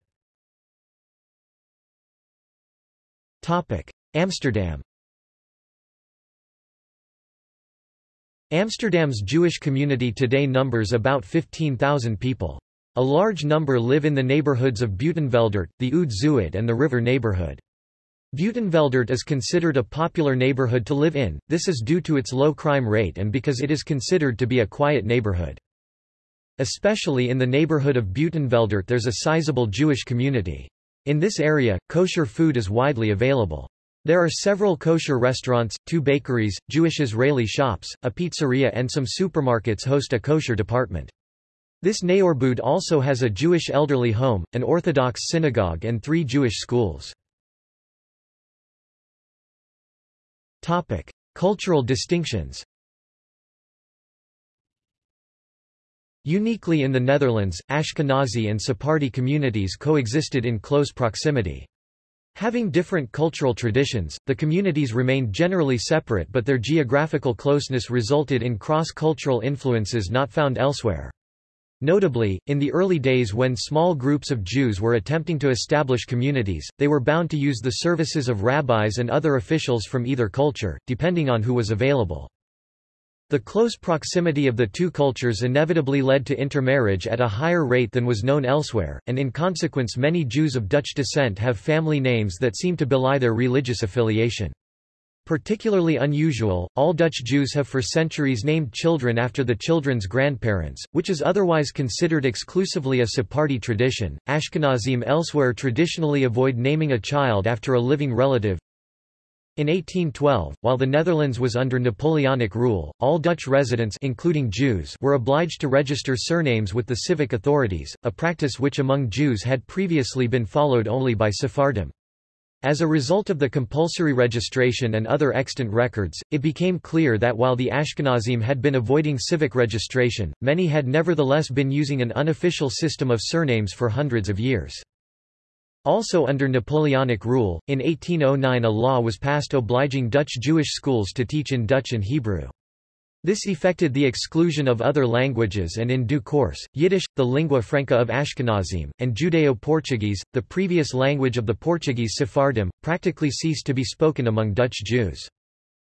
Amsterdam Amsterdam's Jewish community today numbers about 15,000 people. A large number live in the neighborhoods of Buitenveldert, the Oud Zuid and the river neighborhood. Buitenveldert is considered a popular neighborhood to live in, this is due to its low crime rate and because it is considered to be a quiet neighborhood. Especially in the neighborhood of Buitenveldert there's a sizable Jewish community. In this area, kosher food is widely available. There are several kosher restaurants, two bakeries, Jewish Israeli shops, a pizzeria and some supermarkets host a kosher department. This neighborhood also has a Jewish elderly home, an Orthodox synagogue and three Jewish schools. Topic. Cultural distinctions Uniquely in the Netherlands, Ashkenazi and Sephardi communities coexisted in close proximity. Having different cultural traditions, the communities remained generally separate but their geographical closeness resulted in cross-cultural influences not found elsewhere. Notably, in the early days when small groups of Jews were attempting to establish communities, they were bound to use the services of rabbis and other officials from either culture, depending on who was available. The close proximity of the two cultures inevitably led to intermarriage at a higher rate than was known elsewhere, and in consequence many Jews of Dutch descent have family names that seem to belie their religious affiliation. Particularly unusual, all Dutch Jews have for centuries named children after the children's grandparents, which is otherwise considered exclusively a Sephardi tradition. Ashkenazim elsewhere traditionally avoid naming a child after a living relative. In 1812, while the Netherlands was under Napoleonic rule, all Dutch residents including Jews were obliged to register surnames with the civic authorities, a practice which among Jews had previously been followed only by Sephardim. As a result of the compulsory registration and other extant records, it became clear that while the Ashkenazim had been avoiding civic registration, many had nevertheless been using an unofficial system of surnames for hundreds of years. Also under Napoleonic rule, in 1809 a law was passed obliging Dutch Jewish schools to teach in Dutch and Hebrew. This effected the exclusion of other languages and in due course, Yiddish, the lingua franca of Ashkenazim, and Judeo-Portuguese, the previous language of the Portuguese Sephardim, practically ceased to be spoken among Dutch Jews.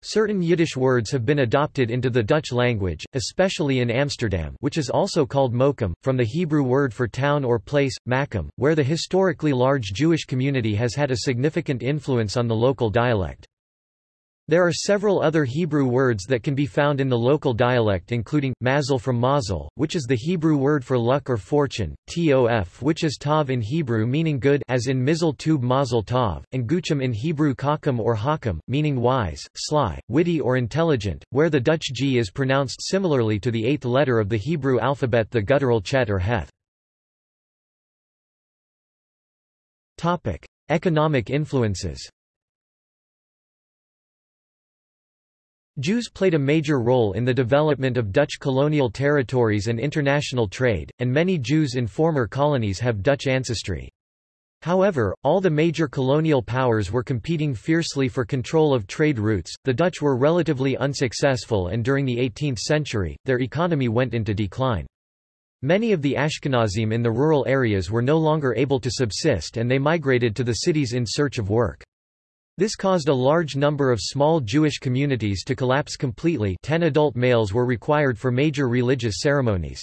Certain Yiddish words have been adopted into the Dutch language, especially in Amsterdam which is also called Mokum, from the Hebrew word for town or place, Makom, where the historically large Jewish community has had a significant influence on the local dialect. There are several other Hebrew words that can be found in the local dialect including, mazel from mazel, which is the Hebrew word for luck or fortune, tof which is tav in Hebrew meaning good as in mizel tub mazel tav, and gochem in Hebrew kakam or hakam, meaning wise, sly, witty or intelligent, where the Dutch g is pronounced similarly to the eighth letter of the Hebrew alphabet the guttural chet or heth. Economic influences Jews played a major role in the development of Dutch colonial territories and international trade, and many Jews in former colonies have Dutch ancestry. However, all the major colonial powers were competing fiercely for control of trade routes, the Dutch were relatively unsuccessful and during the 18th century, their economy went into decline. Many of the Ashkenazim in the rural areas were no longer able to subsist and they migrated to the cities in search of work. This caused a large number of small Jewish communities to collapse completely ten adult males were required for major religious ceremonies.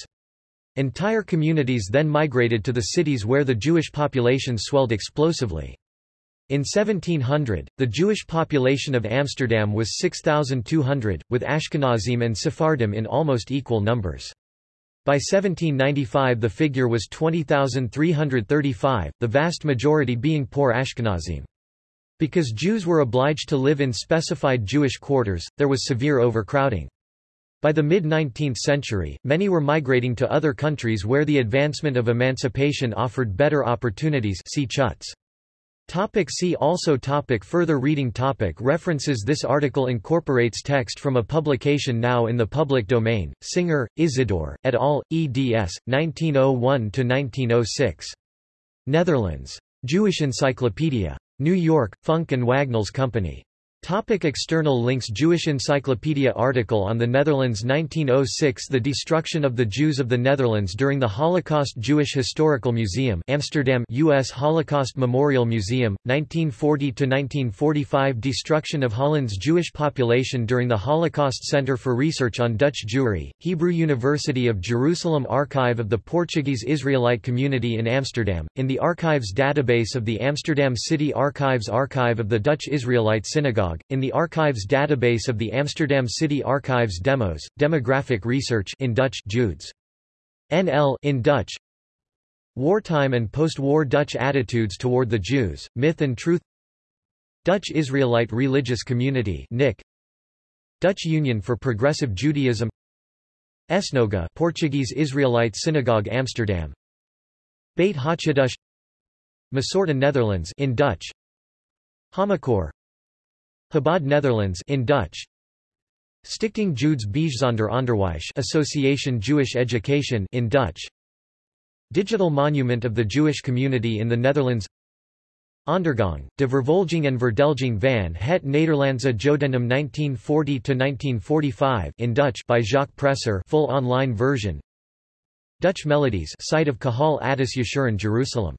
Entire communities then migrated to the cities where the Jewish population swelled explosively. In 1700, the Jewish population of Amsterdam was 6,200, with Ashkenazim and Sephardim in almost equal numbers. By 1795 the figure was 20,335, the vast majority being poor Ashkenazim. Because Jews were obliged to live in specified Jewish quarters, there was severe overcrowding. By the mid-19th century, many were migrating to other countries where the advancement of emancipation offered better opportunities see Chutz. Topic see also topic Further reading topic References This article incorporates text from a publication now in the public domain, Singer, Isidore, et al., eds. 1901–1906. Netherlands. Jewish Encyclopedia. New York, Funk and Wagnalls Company. Topic external links Jewish Encyclopedia article on the Netherlands 1906 The destruction of the Jews of the Netherlands during the Holocaust Jewish Historical Museum Amsterdam U.S. Holocaust Memorial Museum, 1940–1945 Destruction of Holland's Jewish population during the Holocaust Center for Research on Dutch Jewry, Hebrew University of Jerusalem Archive of the Portuguese Israelite Community in Amsterdam, in the Archives database of the Amsterdam City Archives Archive of the Dutch Israelite Synagogue in the Archives database of the Amsterdam City Archives Demos, Demographic Research in Dutch Joods. NL in Dutch. Wartime and post-war Dutch attitudes toward the Jews, Myth and Truth. Dutch Israelite Religious Community NIK Dutch Union for Progressive Judaism. Esnoga Portuguese Israelite Synagogue Amsterdam. Beit HaChiddush Masorti Netherlands in Dutch. Hamakor Chabad Netherlands in Dutch. Stichting Joods Bijzonder Onderwijs Association Jewish Education in Dutch. Digital Monument of the Jewish Community in the Netherlands. Ondergang, de Vervolging en Verdelging van het Nederlandse Jodendom 1940–1945 in Dutch by Jacques Presser full online version. Dutch Melodies site of Kahal Adass Yeshurun Jerusalem